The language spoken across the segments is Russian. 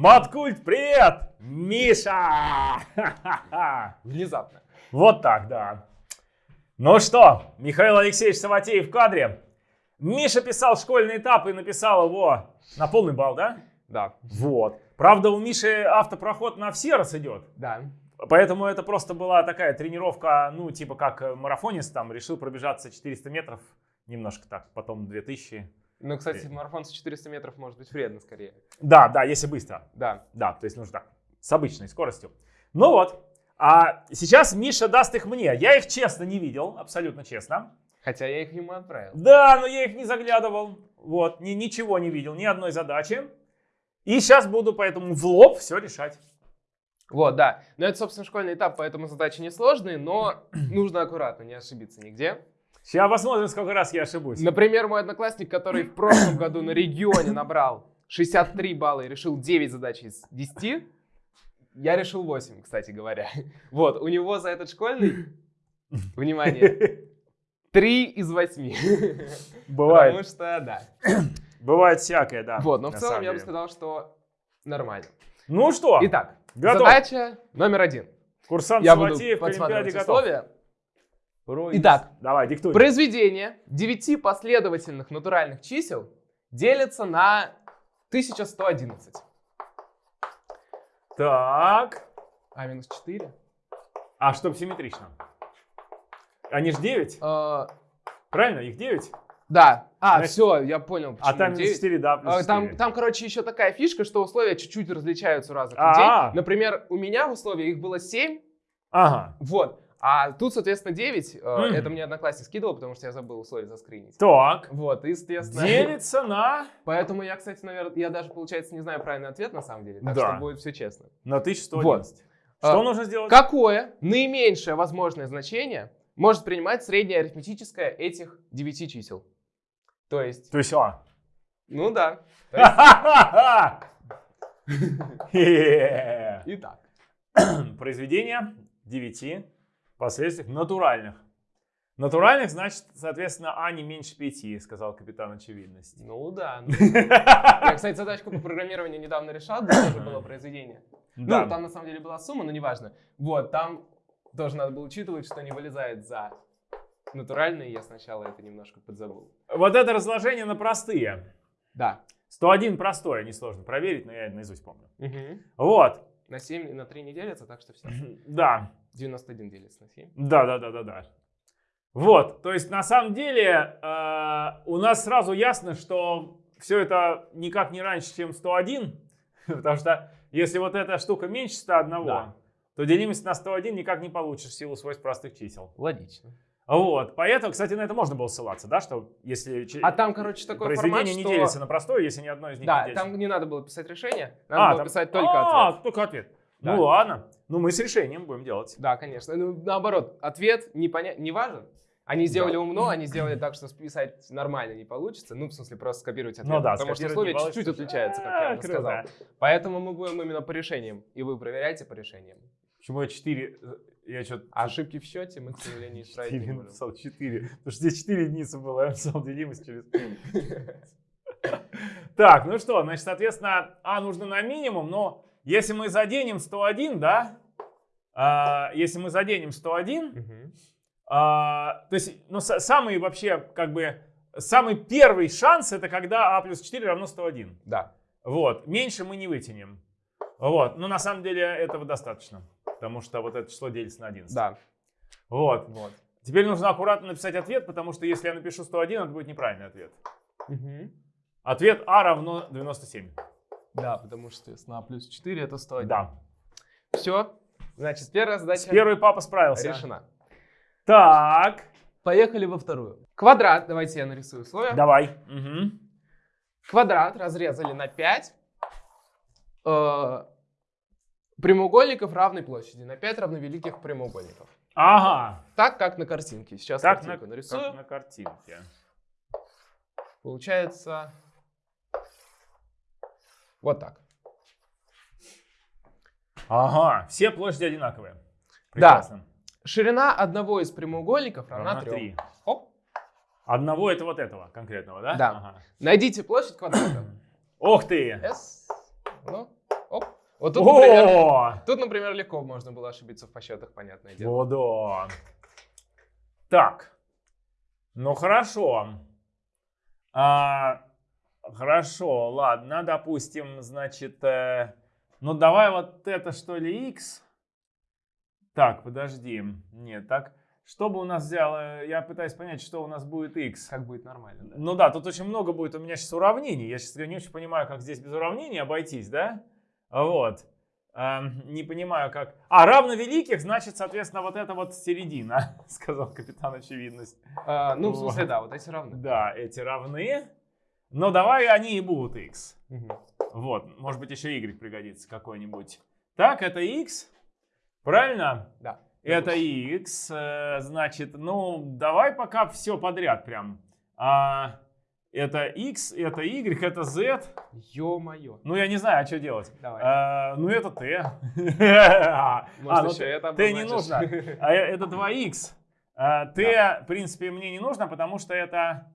Маткульт, привет! Миша! Внезапно. Вот так, да. Ну что, Михаил Алексеевич Саватеев в кадре. Миша писал школьный этап и написал его на полный балл, да? Да. Вот. Правда, у Миши автопроход на все раз идет. Да. Поэтому это просто была такая тренировка, ну, типа как марафонист там решил пробежаться 400 метров, немножко так, потом 2000. Ну, кстати, марафон с 400 метров может быть вредно скорее. Да, да, если быстро. Да. Да, то есть нужно так, с обычной скоростью. Ну вот, а сейчас Миша даст их мне. Я их честно не видел, абсолютно честно. Хотя я их ему отправил. Да, но я их не заглядывал. Вот, ни, ничего не видел, ни одной задачи. И сейчас буду поэтому в лоб все решать. Вот, да. Но это, собственно, школьный этап, поэтому задачи несложные, но нужно аккуратно, не ошибиться нигде. Сейчас посмотрим, сколько раз я ошибусь. Например, мой одноклассник, который в прошлом году на регионе набрал 63 балла и решил 9 задач из 10, я решил 8, кстати говоря. Вот, у него за этот школьный, внимание, 3 из 8. Бывает. Потому что, да. Бывает всякое, да. Вот, но в целом я бы сказал, что нормально. Ну что, Итак, готов. задача номер один. Курсант Я Саватеев к Олимпиаде готов. условия. Итак, Давай, диктуй. Произведение 9 последовательных натуральных чисел делится на 1111. Так. А минус 4? А чтоб симметрично. Они ж 9, Э, правильно? Их 9? да. А, Значит, все, я понял. А почему там минус 9. 4, да, плюс А, Там, 4. там, короче, еще такая фишка, что условия чуть-чуть различаются у разных А. людей. Например, у меня в условиях их было 7, Ага. вот. А тут, соответственно, 9. э, Мгм. Это мне одноклассник скидывал, потому что я забыл условия заскринить. Так. Вот, и, соответственно... Делится на... Поэтому я, кстати, наверное, я даже, получается, не знаю правильный ответ на самом деле. Так Да. что будет все честно. На 1111. Вот. Что А, нужно сделать? Какое наименьшее возможное значение может принимать среднее арифметическое этих 9 чисел? То есть, То есть, а. ну да. Итак. Произведение 9 последствий натуральных. Натуральных, значит, соответственно, А не меньше 5, сказал капитан очевидности. Ну да. ну. Я, кстати, задачку по программированию недавно решал, где тоже было произведение. Да. Ну, там на самом деле была сумма, но неважно. Вот, там тоже надо было учитывать, что не вылезает за натуральные. Я сначала это немножко подзабыл. Вот это разложение на простые. Да. 101 простое, несложно проверить, но я наизусть помню. Мгм. Вот, На 7 и на 3 не делится, так что все. да, 91 делится на 7. да, да, да, да, да. Вот, то есть на самом деле э, у нас сразу ясно, что все это никак не раньше, чем 101, потому что если вот эта штука меньше 101, Да. то делимость на 101 никак не получишь в силу свойств простых чисел. Логично. Вот, поэтому, кстати, на это можно было ссылаться, да, что если А там, короче, такой произведение формат, не что... делится на простое, если ни одно из них не Да, делится. там не надо было писать решение, надо А, было там- писать только А, ответ. только ответ. Да. Ну ладно. Ну мы с решением будем делать. Да, конечно. Ну, наоборот, ответ не, поня... не важен. Они сделали Да. умно, они сделали так, что списать нормально не получится. Ну, в смысле, просто скопировать ответ. Ну да, потому что получится. чуть-чуть отличаются, как я А, уже сказал. Поэтому мы будем именно по решениям. И вы проверяете по решениям. Почему я 4? Я что-то А ошибки в счете мы, к сожалению, исправить не 4 можем. написал 4. Потому что здесь 4 единицы было, я написал делимость через Так, ну что, значит, соответственно, А нужно на минимум, но если мы заденем 101, да, а, если мы заденем 101, Мгм. а, то есть, ну, са- самый вообще, как бы, самый первый шанс, это когда А плюс 4 равно 101. Да. Вот, меньше мы не вытянем. Вот, но на самом деле этого достаточно, потому что вот это число делится на 11. Да. Вот. Вот. Теперь нужно аккуратно написать ответ, потому что если я напишу 101, это будет неправильный ответ. Мгм. Ответ А равно 97. Да, потому что, соответственно, А плюс 4 это 101. Да. Все. Значит, первая задача Первый папа справился. решена. Так, Поехали во вторую. Квадрат. Давайте я нарисую условия. давай. Мгм. Квадрат разрезали на 5 э, прямоугольников равной площади. На 5 равновеликих прямоугольников. Ага. Так, как на картинке. Сейчас Так на, картинку нарисую. как на картинке. Получается вот так. Ага, все площади одинаковые. Да. Прекрасно. Ширина одного из прямоугольников равна Равна 3. три. Хоп. Одного это вот этого конкретного, да? Да. Ага. Найдите площадь квадрата. Ух ты! S. Ну, Вот тут, например, О! тут, например, легко можно было ошибиться в подсчетах, понятное дело. О, да. Так. Ну хорошо. А, хорошо, ладно, допустим, значит, э, ну давай вот это что ли x. Так, подожди. Нет, так. Что бы у нас взяло? Я пытаюсь понять, что у нас будет x. Как будет нормально, да? Ну да, тут очень много будет у меня сейчас уравнений. Я сейчас не очень понимаю, как здесь без уравнений обойтись, да? Вот. Эм, не понимаю, как... А, равно великих, значит, соответственно, вот это вот середина, сказал капитан очевидность. А, ну, в Вот. смысле, да, вот эти равны. Да, эти равны. Но давай они и будут x. Мгм. Вот, может быть, еще y пригодится какой-нибудь. Так, это x. Правильно? Да. Это x. э, Значит, ну, давай пока все подряд прям. А, это x, это y, это z. Ё-моё. Ну, я не знаю, а что делать. Давай. А, ну, это t. А, Может, ну, еще это t не нужно. А это 2x. А, t, в принципе, мне не нужно, потому что это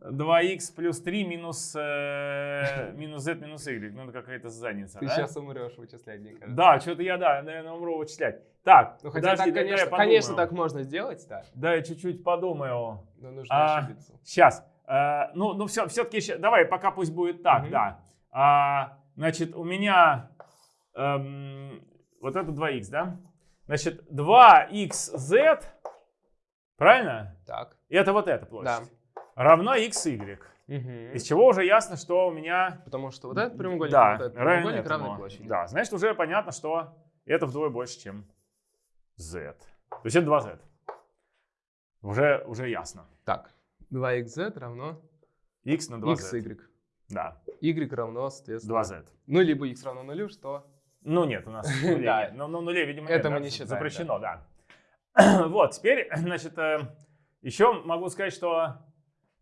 2x плюс 3 минус, э, минус z минус y. Ну, это какая-то задница, Ты да? сейчас умрешь вычислять, мне кажется. Да, что-то я, да, наверное, умру вычислять. Так, Ну, хотя подожди, так, дай я конечно, конечно, так можно сделать, да. Да, я чуть-чуть подумаю. Но нужно А, ошибиться. Сейчас. ну, ну все, все-таки, давай, пока пусть будет так, Мгм. да. А, значит, у меня эм, вот это 2х, да? Значит, 2xz, правильно? Так. И это вот эта площадь. Равно xy. Мгм. Из чего уже ясно, что у меня... Потому что вот этот прямоугольник, да, вот этот прямоугольник этому. равны площади. Да, значит, уже понятно, что это вдвое больше, чем z. То есть это 2z. Уже, уже ясно. Так. 2xz равно x на 2z. xy. Да, y равно, соответственно... 2z. Ну, либо x равно нулю, что... Ну нет, у нас нулей Да. нет. Ну, ну, нулей, видимо, Это нет, мы да, не считаем, Запрещено, да. Вот, теперь, значит, э, еще могу сказать, что...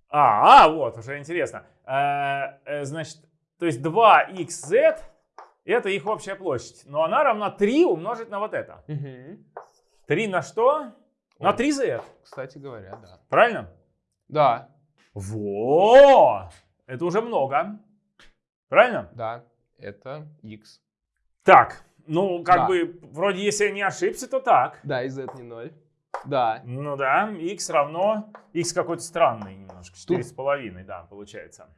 А, а, вот, уже интересно. Э, э, Значит, то есть 2xz это их общая площадь. Но она равна 3 умножить на вот это. 3 на что? На Ой. 3z. Кстати говоря, да. Правильно? Да, Во! Это уже много. Правильно? да, это x. Так, ну, как Да. бы, вроде, если я не ошибся, то так. Да, и z не 0. Да. Ну да, x равно, x какой-то странный немножко, четыре с половиной, да, получается.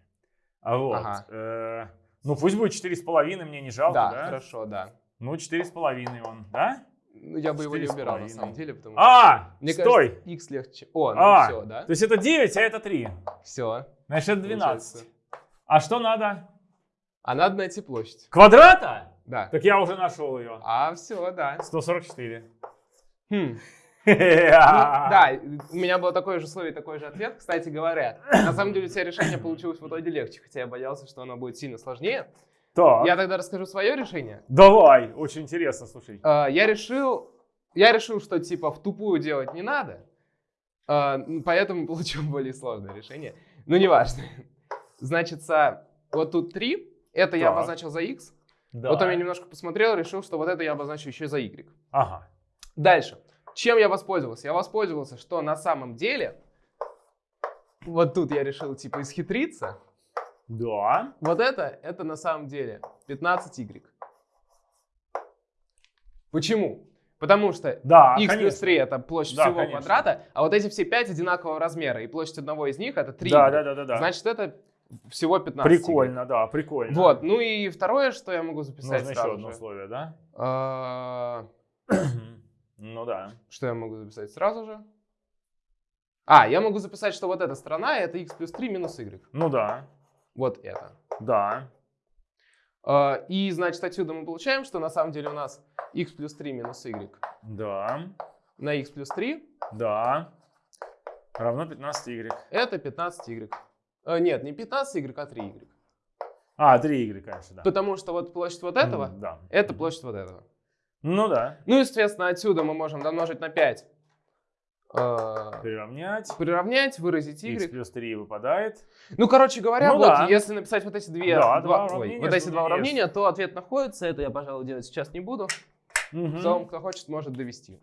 А вот, Ага. э, ну пусть будет четыре с половиной, мне не жалко, да, да? хорошо, да. Ну четыре с половиной он, да? Ну, я бы его не убирал, на самом деле, потому что... А, Мне стой! кажется, x легче. О, ну А, все, да? То есть это 9, а это 3. Все. Значит, это 12. А что надо? А надо найти площадь. Квадрата? Да. Так я уже нашел ее. А, все, да. 144. Хм. Ну, да, у меня было такое же условие, такой же ответ. Кстати говоря, на самом деле у тебя решение получилось в итоге легче, хотя я боялся, что оно будет сильно сложнее. Так, Я тогда расскажу свое решение. давай, очень интересно, слушай. А, Я решил, я решил, что типа в тупую делать не надо, м, поэтому получил более сложное решение. Ну, неважно. Значит, вот тут 3, это я обозначил за x. Да. Потом я немножко посмотрел, решил, что вот это я обозначу еще за y. Ага. Дальше. Чем я воспользовался? Я воспользовался, что на самом деле, вот тут я решил типа исхитриться. Да. Вот это, это на самом деле 15y. Почему? Потому что Да, x конечно. плюс 3 это площадь Да, всего конечно. квадрата, а вот эти все 5 одинакового размера, и площадь одного из них это 3. Да, да, да, да, да. Значит, это всего 15. Прикольно, да, прикольно. Вот, ну и второе, что я могу записать Нужно еще сразу одно же. условие, да? Ну да. Что я могу записать сразу же? А, я могу записать, что вот эта сторона это x плюс 3 минус y. Ну да. Вот это. Да. А, И, значит, отсюда мы получаем, что на самом деле у нас x плюс 3 минус y Да. на x плюс 3 Да. Равно 15y. это 15y. А, Нет, не 15y, а 3y. А, 3y, конечно, да. Потому что вот площадь вот этого, М, Да. это площадь вот этого. Ну да. Ну, естественно, отсюда мы можем домножить на 5. а, Приравнять. Приравнять, выразить x y. плюс 3 выпадает. Ну, короче говоря, Ну вот да. если написать вот эти две, Да, два два- ой, вот эти два уравнения, то ответ находится. Это я, пожалуй, делать сейчас не буду. Мгм. В целом, кто хочет, может довести.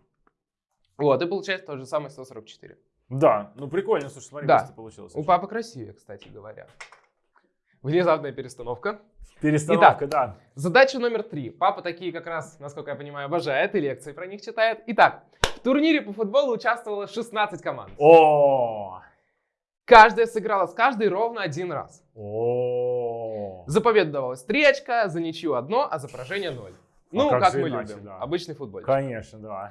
Вот, и получается то же самое 144. Да. Ну прикольно, слушай, смотри, Да. получилось. У папы красивее, кстати говоря. Внезапная перестановка. Перестановка, да. Задача номер три. Папа такие как раз, насколько я понимаю, обожает и лекции про них читает. Итак, в турнире по футболу участвовало 16 команд. О, Каждая сыграла с каждой ровно один раз. о. За победу давалось 3 очка, за ничью одно, а за поражение 0. Ну, как как, же мы иначе, любим. да. Обычный футбол. Конечно, да.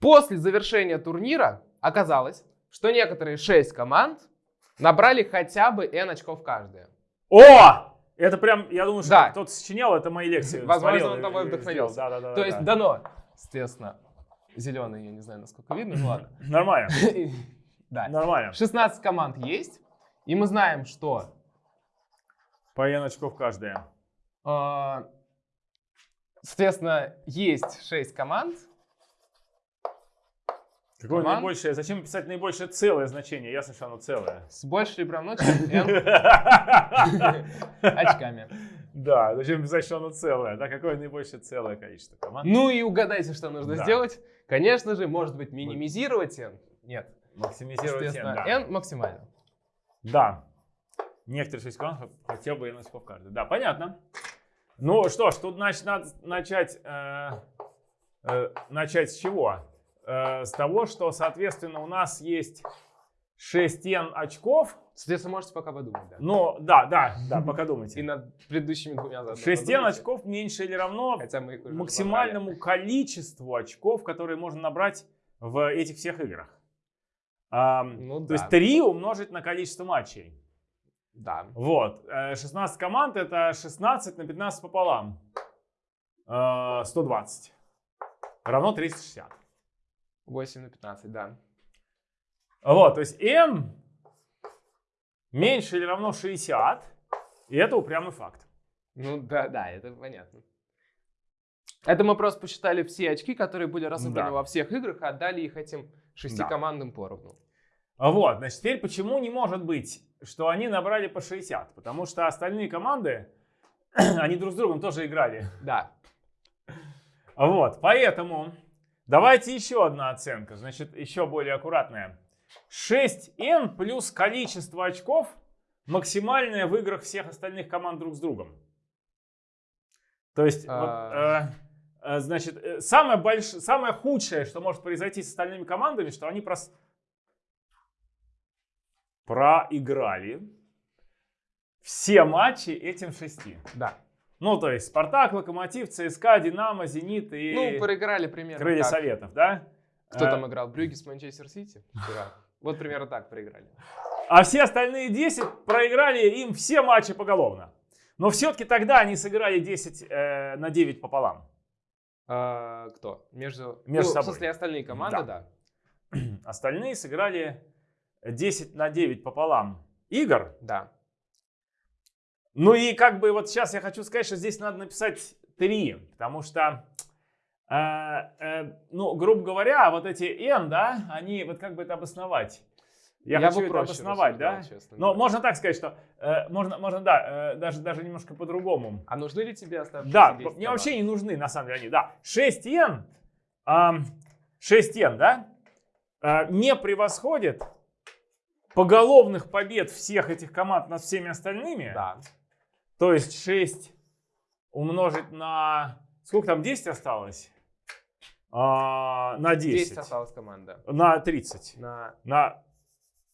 После завершения турнира оказалось, что некоторые 6 команд набрали хотя бы N очков каждая. О! Это прям, я думаю, что Да. кто-то сочинял, это мои лекции. Возможно, смотрел он тобой вдохновился. Да, да, да. То да, есть да. дано, естественно, зеленый, я не знаю, насколько видно, ну ладно. Нормально, Да. нормально. 16 команд есть, и мы знаем, что По N очков каждая. э, соответственно, есть 6 команд. Какое Команд? наибольшее? Зачем писать наибольшее целое значение? Ясно, что оно целое. С большей или равно, чем N очками. Да, зачем писать, что оно целое? Да, какое наибольшее целое количество команд? Ну и угадайте, что нужно Да. сделать. Конечно же, может быть, минимизировать N. Нет, Максимизировать N, да. N максимально. Да. Некоторые шесть команд хотел бы N очков каждый. Да, понятно. Ну что ж, тут значит надо начать, э, э, начать с чего? Э, с того, что, соответственно, у нас есть 6 N очков. Соответственно, можете пока подумать, да. Ну, да, да, да, пока И думайте. над предыдущими двумя заодно 6 N подумайте. очков меньше или равно Хотя мы их уже максимальному количеству очков, которые можно набрать в этих всех играх. Ну то да. есть 3 умножить на количество матчей. Да. Вот. э, 16 команд это 16 на 15 пополам. Э, 120. Равно 360. 8 на 15, да. Вот, то есть m меньше или равно 60. И это упрямый факт. Ну да, да, это понятно. Это мы просто посчитали все очки, которые были разыграны Да. во всех играх, и отдали их этим шести Да. командам поровну. Вот, значит, теперь почему не может быть, что они набрали по 60? Потому что остальные команды, они друг с другом тоже играли. Да. Вот, поэтому давайте еще одна оценка, значит, еще более аккуратная. 6n плюс количество очков максимальное в играх всех остальных команд друг с другом. То есть, вот, А. э, э, значит, э, самое, больш... самое худшее, что может произойти с остальными командами, что они прос... проиграли все матчи этим шести. Да. Ну, то есть Спартак, Локомотив, ЦСКА, Динамо, Зенит и Ну, проиграли примерно Крылья так. Советов, да? Кто Э, там играл? Брюги с Манчестер Сити. Вот примерно так проиграли. А все остальные 10 проиграли им все матчи поголовно. Но все-таки тогда они сыграли 10 э, на 9 пополам. А, кто? Между, Между ну, собой. В смысле, остальные команды, Да. да. Остальные сыграли 10 на 9 пополам игр. Да. Ну и как бы вот сейчас я хочу сказать, что здесь надо написать 3, потому что, э, э, ну, грубо говоря, вот эти n, да, они, вот как бы это обосновать? Я, бы хочу это обосновать, да? честно Но говоря. можно так сказать, что э, можно, можно, да, э, даже, даже немножко по-другому. А нужны ли тебе оставшиеся Да, 10 мне команд? вообще не нужны, на самом деле, они, да. 6 йен, ам, 6 йен, да, а, не превосходит поголовных побед всех этих команд над всеми остальными. Да. То есть 6 умножить на... Сколько там, 10 осталось? А, на 10. 10 осталась команда. На 30. На На...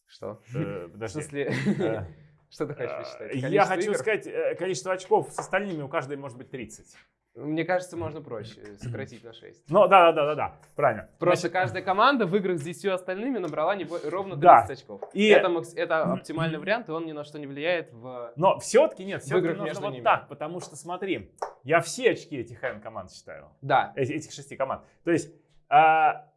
что? э, В подожди. смысле, Э, что ты хочешь э, посчитать? Я Количество хочу сказать, э, количество очков с остальными у каждой может быть 30. Мне кажется, можно проще сократить на 6. Ну, да-да-да-да, правильно. Просто Значит, каждая команда в играх с 10 остальными набрала не ровно 30 Да. очков. И- Это, это оптимальный вариант, и он ни на что не влияет в... Но все-таки нет, все-таки нужно между вот ними. так, потому что смотри, я все очки этих n команд считаю, Да, эти- этих шести команд. То есть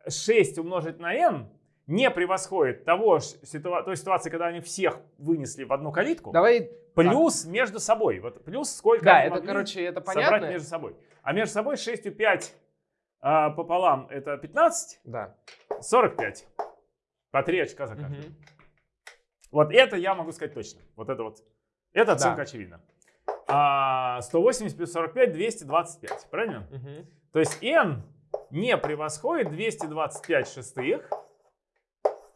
6 умножить на n не превосходит того ситуа- той ситуации, когда они всех вынесли в одну калитку, давай... плюс между собой. Вот плюс сколько Да, это, короче, это собрать понятно. между собой. А между собой 6 и 5 а, пополам это 15, Да. 45. По 3 очка за каждый. Мгм. Вот это я могу сказать точно. Вот это вот. Это оценка Да. очевидна. А, 180 плюс 45, 225. Правильно? Мгм. То есть n не превосходит 225 шестых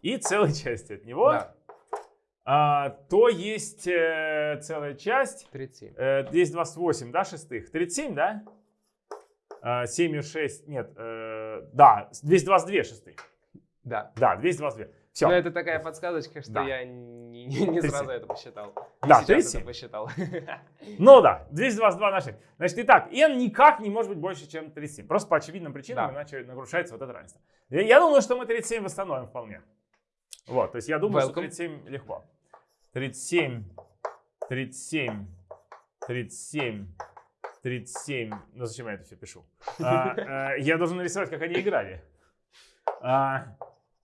и целой части от него. Да. а, то есть э, целая часть. 37. Э, 228, да, шестых? 37, да? А, 7,6, нет, э, да, 222 шестых. Да. Да, 222. Все. Но это такая подсказочка, что Да. я не, не- не 37. сразу это посчитал. Не Да, сейчас 37. это посчитал. Ну да, 222 на 6. Значит, итак, n никак не может быть больше, чем 37. Просто по очевидным причинам, Да. иначе нарушается вот это равенство. Я, я думаю, что мы 37 восстановим вполне. Вот, то есть я думаю, что Welcome. 37 легко. 37, 37, 37, 37. Ну зачем я это все пишу? А, э, я должен нарисовать, как они играли. А,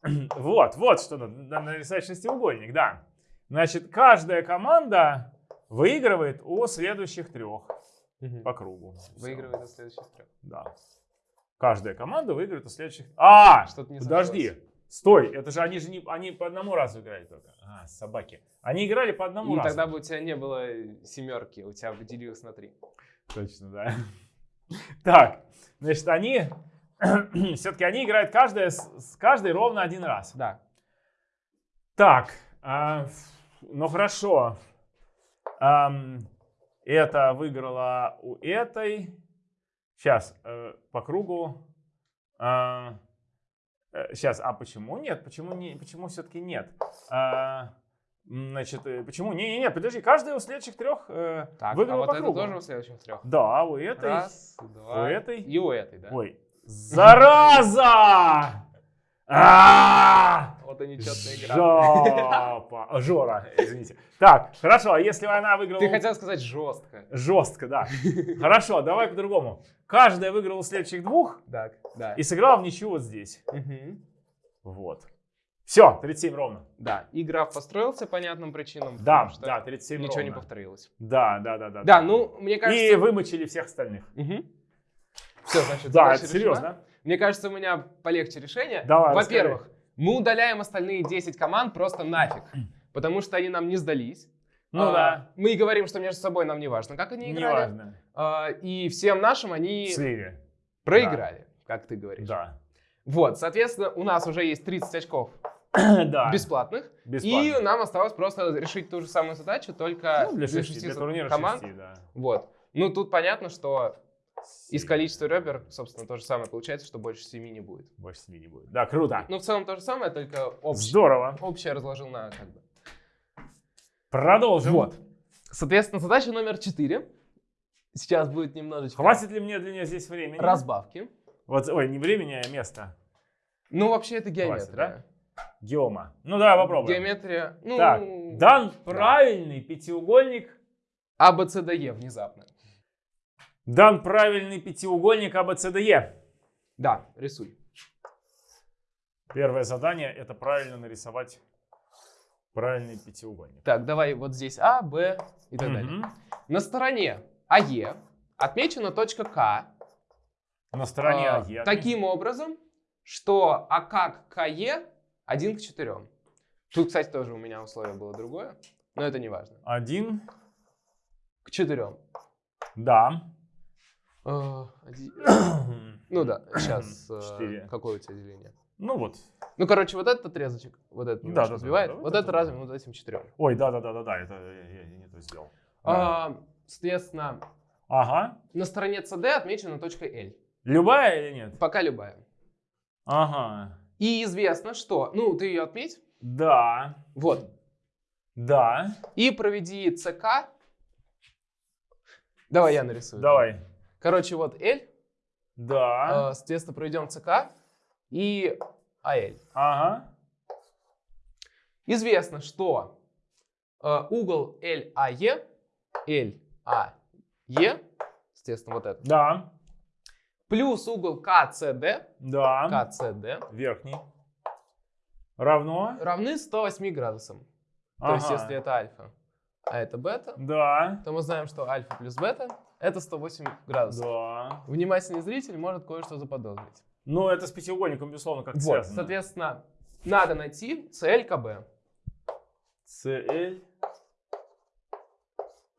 Вот, вот что надо, надо нарисовать шестиугольник, да. Значит, каждая команда выигрывает у следующих трех Мгм. по кругу. Выигрывает из следующих трех. Да. Каждая команда выиграет у следующих. А, Что-то не подожди. сошлось. Стой, это же они же не, они по одному разу играли только. А, собаки. Они играли по одному И разу. тогда бы у тебя не было семерки, у тебя бы делилось на три. Точно, да. Так, значит, они все-таки они играют каждая с, каждой ровно один раз. Да. Так, а, ну хорошо. Ам, это выиграла у этой. Сейчас, по кругу. Сейчас, а почему нет? Почему, не, почему все-таки нет? А, значит, э, почему? Не-не-не, подожди, каждая у следующих трех э, Так, а выиграла вот по кругу. тоже у следующих трех. Да, у этой. Раз, два. у этой. И у этой, да. Ой, зараза! И нечетная игра. Жопа. Жора, извините. Так, хорошо, а если она выиграла... Ты хотел сказать жестко. Жестко, да. Хорошо, давай по-другому. Каждая выиграла следующих двух Так, да. и сыграла в ничью вот здесь. Мгм. Вот. Все, 37 ровно. Да, и граф построился по понятным причинам. Да, что да, 37 Ничего не ровно. повторилось. Да, да, да, да. Да, ну, мне И кажется... вымочили всех остальных. Все, значит, Да, это решена. серьезно. Мне кажется, у меня полегче решение. Давай, Во-первых, мы удаляем остальные 10 команд просто нафиг, потому что они нам не сдались. Ну А, да, Мы и говорим, что между собой нам не важно, как они играли. неважно. А, И всем нашим они Слили. проиграли, как ты говоришь. Да. Вот, соответственно, у нас уже есть 30 очков Да. бесплатных. Бесплатно. И нам осталось просто решить ту же самую задачу, только Ну, для шести, шести для турнира команд. шести, да. Вот. Ну, тут понятно, что из количества ребер, собственно, то же самое получается, что больше семи не будет. Больше семи не будет. Да, круто. Ну, в целом то же самое, только общее, Здорово. общее разложил на как бы. Продолжим. Вот. Соответственно, задача номер четыре. Сейчас будет немножечко Хватит ли мне для нее здесь времени? разбавки. Вот, ой, не времени, а место. Ну, вообще, это Хватит, геометрия. Геома. Ну давай попробуем. Геометрия, ну, Так, дан да. правильный пятиугольник. А, Б, С, Д, Е внезапно. Дан правильный пятиугольник АБЦДЕ. Да, рисуй. Первое задание это правильно нарисовать правильный пятиугольник. Так, давай вот здесь А, Б и так далее. Мгм. На стороне АЕ отмечена точка К На стороне а, АЕ. таким образом, что АК к КЕ 1 к 4. Тут, кстати, тоже у меня условие было другое, но это не важно. Один. К 4. Да. Ну да, сейчас Четыре. какое у тебя деление? Ну вот. Ну, короче, вот этот отрезочек, вот этот Да, да, да, сбивает, да, да, вот вот это это разве да. вот этим четырем. Ой, да, да, да, да, да, это я, я не то сделал. Да. А, соответственно, Ага. на стороне CD отмечена точка L. Любая или нет? Пока любая. Ага. И известно, что... Ну, ты ее отметь. Да. Вот. Да. И проведи ЦК. Давай я нарисую. Давай. Короче, вот L. Да. э, Соответственно, проведем ЦК и АЛ. Ага. Известно, что э, угол LAE, LAE, естественно, вот этот, Да. плюс угол КЦД, Да. КЦД, Верхний. Равно. равны 108 градусам. То Ага. есть, если это альфа, а это бета, Да. то мы знаем, что альфа плюс бета это 108 градусов. Да. Внимательный зритель может кое-что заподозрить. Ну, это с пятиугольником, безусловно, как Вот, связано. соответственно, надо найти CLKB. CL.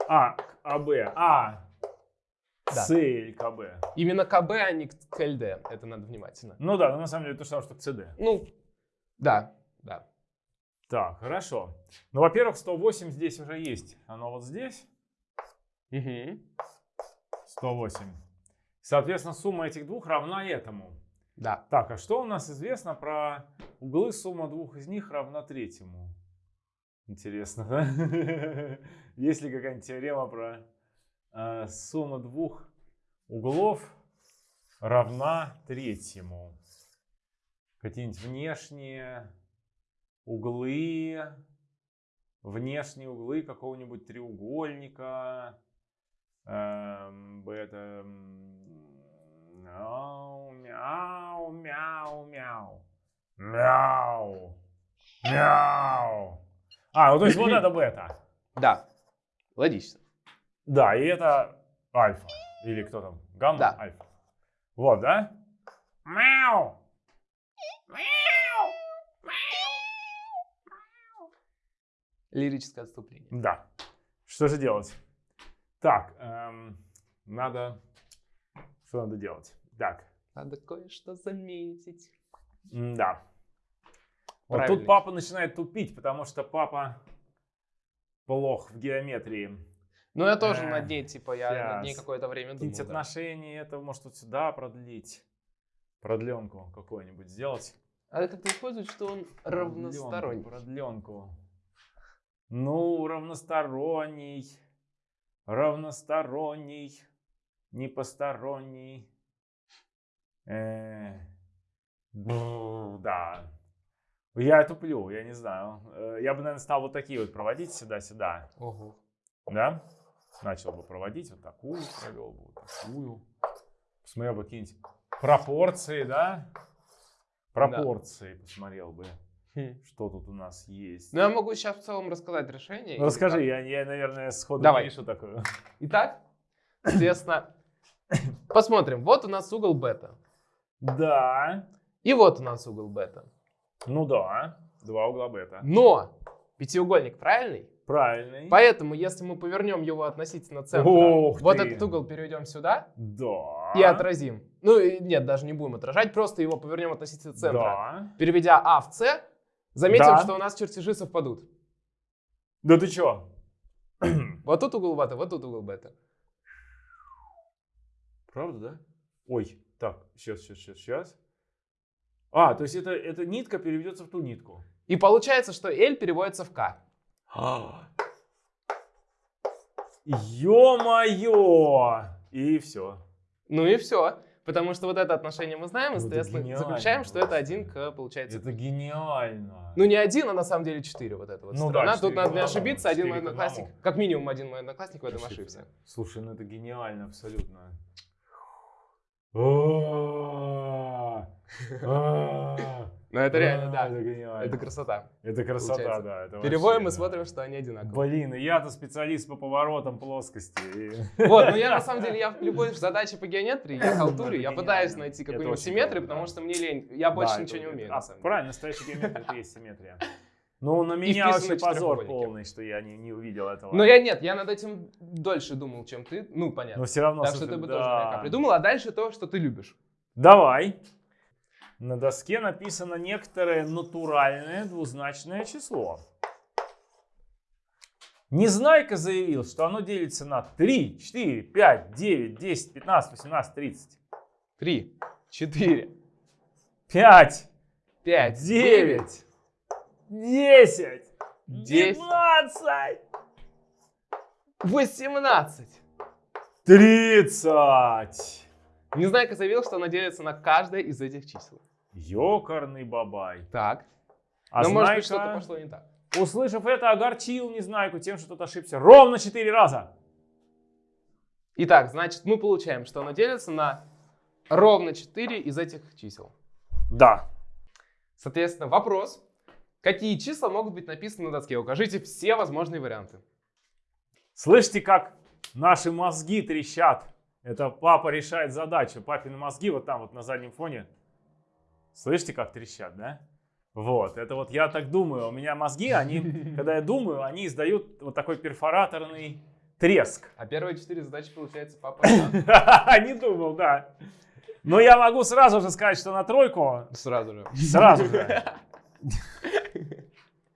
А, АБ. А. Да. CL, КБ. Именно КБ, а не КЛД. Это надо внимательно. Ну да, ну, на самом деле то же самое, что к CD. Ну, да, да. Так, хорошо. Ну, во-первых, 108 здесь уже есть. Оно вот здесь. Угу. 108. Соответственно, сумма этих двух равна этому. Да. Так, а что у нас известно про углы? Сумма двух из них равна третьему. Интересно, да? Есть ли какая-нибудь теорема про э, сумма двух углов равна третьему? Какие-нибудь внешние углы, внешние углы какого-нибудь треугольника. Эм, это мяу, мяу, мяу, мяу. Мяу. Мяу. А, ну то есть вот это бета. Да. Логично. Да, и это альфа. Или кто там? Гамма? Да. Альфа. Вот, да? Мяу. Лирическое отступление. Да. Что же делать? Так, эм, надо... Что надо делать? Так, Надо кое-что заметить. да. Вот тут папа начинает тупить, потому что папа плох в геометрии. Ну, я тоже Э, над ней, типа, я над ней какое-то время думал. Какие-нибудь да. отношения, это может вот сюда продлить. Продленку какую-нибудь сделать. А это как-то используют, что он равносторонний. Продленку. Ну, равносторонний. Равносторонний. Не посторонний. Э, бу, да. Я туплю, я не знаю. Э, Я бы, наверное, стал вот такие вот проводить сюда-сюда. Ого. Да? Начал бы проводить вот такую, провел бы вот такую. Посмотрел бы какие-нибудь пропорции, да? Пропорции посмотрел бы. Что тут у нас есть. Ну, я могу сейчас в целом рассказать решение. Ну, расскажи, я, я, наверное, сходу Давай. не решу такое. Итак, соответственно, посмотрим. Вот у нас угол бета. Да, И вот у нас угол бета. ну да, два угла бета. Но пятиугольник правильный? Правильный. Поэтому, если мы повернем его относительно центра, Ух вот ты. этот угол переведем сюда Да. и отразим. Ну, нет, даже не будем отражать, просто его повернем относительно центра. Да. Переведя А в С, заметим, Да. что у нас чертежи совпадут. Да ты чё? Вот тут угол бета, вот тут угол бета. Правда, да? Ой, так, сейчас, сейчас, сейчас, сейчас. А, то есть это, эта нитка переведется в ту нитку. И получается, что L переводится в К. Ё-моё! И все. Ну и все. Потому что вот это отношение мы знаем, и, это соответственно, гениально заключаем, что это один к, получается. Это гениально. Ну не один, а на самом деле четыре вот это вот Ну сторона. да, Тут четыре надо не ошибиться, один мой одноклассник, как минимум один мой одноклассник в этом ошибся. Слушай, ну это гениально абсолютно. Но это реально, да. Это гениально. Это красота. Это красота, да. это Переводим и вообще, да. смотрим, что они одинаковые. Блин, и я-то специалист по поворотам плоскости. Вот, ну я на самом деле, я в любой задаче по геометрии, я халтурю, я пытаюсь найти какую-нибудь симметрию, потому что мне лень. Я больше ничего не умею, а. Правильно, настоящая геометрия это есть симметрия. Ну, на меня вообще позор полный, что я не, не увидел этого. Но я нет, я над этим дольше думал, чем ты. Ну, понятно. Но все равно... Так что ты бы тоже придумал, а дальше то, что ты любишь. Давай. На доске написано некоторое натуральное двузначное число. Незнайка заявил, что оно делится на 3, 4, 5, 9, 10, 15, 18, 30. Три, четыре, 5, пять, 9, 10, Десять. 12, восемнадцать. 30. Незнайка заявил, что она делится на каждое из этих чисел. Ёкарный бабай. Так. А Но может быть Знайка, что-то пошло не так. услышав это, огорчил Незнайку тем, что тот ошибся ровно 4 раза. Итак, значит, мы получаем, что оно делится на ровно 4 из этих чисел. Да. Соответственно, вопрос. Какие числа могут быть написаны на доске? Укажите все возможные варианты. Слышите, как наши мозги трещат? Это папа решает задачу. Папины мозги вот там вот на заднем фоне. Слышите, как трещат, да? Вот, это вот я так думаю. У меня мозги, они, когда я думаю, они издают вот такой перфораторный треск. А первые четыре задачи, получается, папа. Не думал, да. Но я могу сразу же сказать, что на тройку сразу же. сразу же.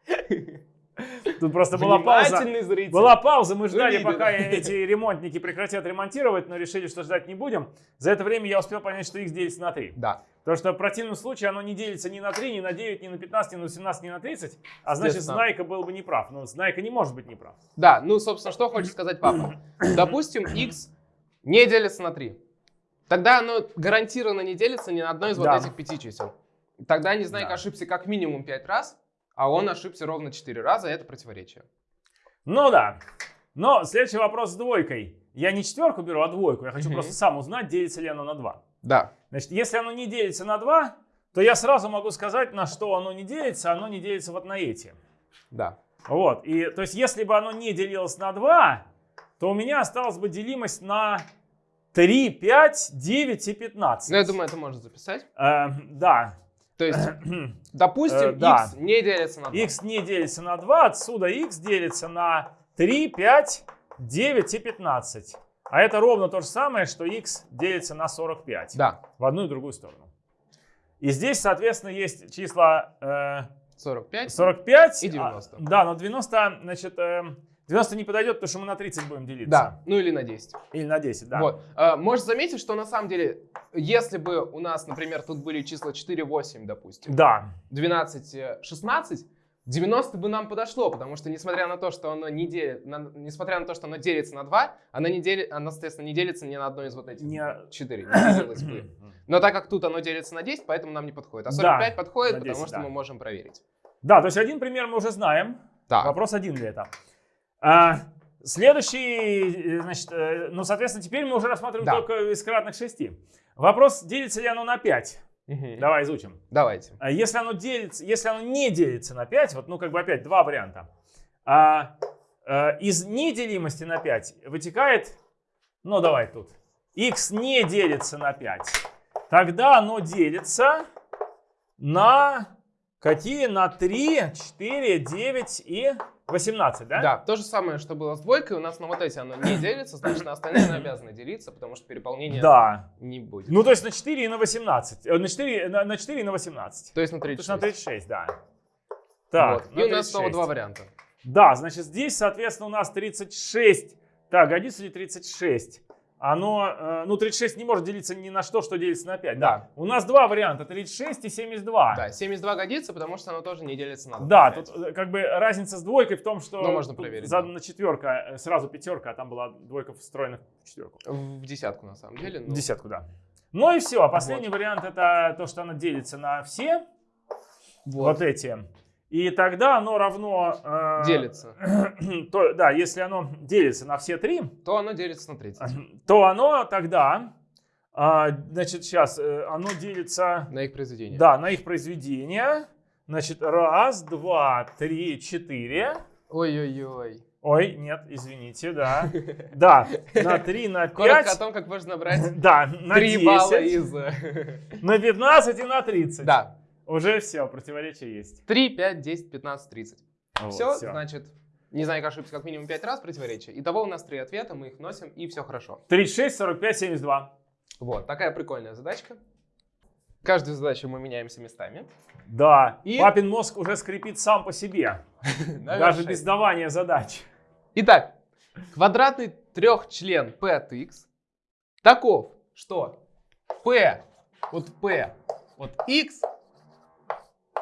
Тут просто была пауза. Зритель. Была пауза, мы ждали, Увидели. пока эти ремонтники прекратят ремонтировать, но решили, что ждать не будем. За это время я успел понять, что x делится на 3. Да. Потому что в противном случае оно не делится ни на 3, ни на 9, ни на 15, ни на 18, ни на 30. А значит. Знайка был бы неправ. Но Знайка не может быть неправ. Да, ну, собственно, что хочет сказать папа? Допустим, x не делится на 3. Тогда оно гарантированно не делится ни на одно из вот Да. этих пяти чисел. Тогда Незнайка Да. ошибся как минимум 5 раз, а он ошибся ровно 4 раза, это противоречие. Ну да. Но следующий вопрос с двойкой. Я не четверку беру, а двойку. Я хочу Мгм. просто сам узнать, делится ли оно на 2. Да. Значит, если оно не делится на 2, то я сразу могу сказать, на что оно не делится. Оно не делится вот на эти. Да. Вот. И, то есть, если бы оно не делилось на 2, то у меня осталась бы делимость на 3, 5, 9 и 15. Ну, я думаю, это можно записать. Э, да. То есть, допустим, Э, да. x не делится на 2. x не делится на 2, отсюда x делится на 3, 5, 9 и 15. А это ровно то же самое, что x делится на 45. Да, В одну и другую сторону. И здесь, соответственно, есть числа э, 45. 45 И 90. а, да, но 90, значит, э, 90 не подойдет, потому что мы на 30 будем делиться. Да, ну или на 10. Или на 10, да. Вот. А, Можешь заметить, что на самом деле, если бы у нас, например, тут были числа 4, 8, допустим, Да. 12, э, 16, 90 бы нам подошло, потому что несмотря на то, что оно не делит, на- несмотря на то, что оно делится на 2, оно, не дели, оно, соответственно, не делится ни на одно из вот этих Не- 4. Не бы. Но так как тут оно делится на 10, поэтому нам не подходит. А 45 Да, подходит, на 10, потому что да. мы можем проверить. Да, то есть один пример мы уже знаем. Так, Вопрос один ли это? А, следующий, э, значит, э, ну, соответственно, теперь мы уже рассматриваем Да. только из кратных 6. Вопрос, делится ли оно на 5? Мгм. Давай изучим. давайте. А Если оно, делится, если оно не делится на 5, вот, ну, как бы опять два варианта. А, э, из неделимости на 5 вытекает, ну, давай тут, x не делится на 5. Тогда оно делится на какие? На 3, 4, 9 и 18, да? Да, то же самое, что было с двойкой. У нас на вот эти оно не делится, значит, на остальные оно обязано делиться, потому что переполнения Да. не будет. Ну, то есть на 4 и на 18. Э, На 4, на, на 4 и на 18. то есть на То 36. есть на 36, да. Так, Вот. И у нас снова 36. два варианта. Да, значит, здесь, соответственно, у нас 36. Так, годится ли 36? Оно, э, ну, 36 не может делиться ни на что, что делится на 5. Да. Да. У нас два варианта, 36 и 72. Да, 72 годится, потому что оно тоже не делится на 2. Да, тут э, как бы разница с двойкой в том, что Ну, можно проверить, задана да. четверка, э, сразу пятерка, а там была двойка встроена в четверку. В десятку, на самом деле. ну. Десятку, да. Ну и все. Последний вариант это то, что она делится на все вот, Вот. эти. И тогда оно равно... э, Делится. то, да, если оно делится на все три, То оно делится на 30. то оно тогда, а, значит, сейчас оно делится, На их произведение. да, на их произведение. Значит, раз, два, три, четыре. Ой-ой-ой. Ой, нет, извините, да. Да, на три, на Коротко о том, как можно набрать Да, на 3 балла 10, из... э, на 15 и на 30. Да. Уже все, противоречие есть. 3, 5, 10, 15, 30. Вот, все, всё. значит, не знаю, как ошибся как минимум 5 раз противоречие. Итого у нас три ответа, мы их носим, и все хорошо. 36, 45, 72. Вот, такая прикольная задачка. Каждую задачу мы меняемся местами. Да, И- папин мозг уже скрипит сам по себе, даже без давания задач. Итак, квадратный трехчлен p от x таков, что p от p от x,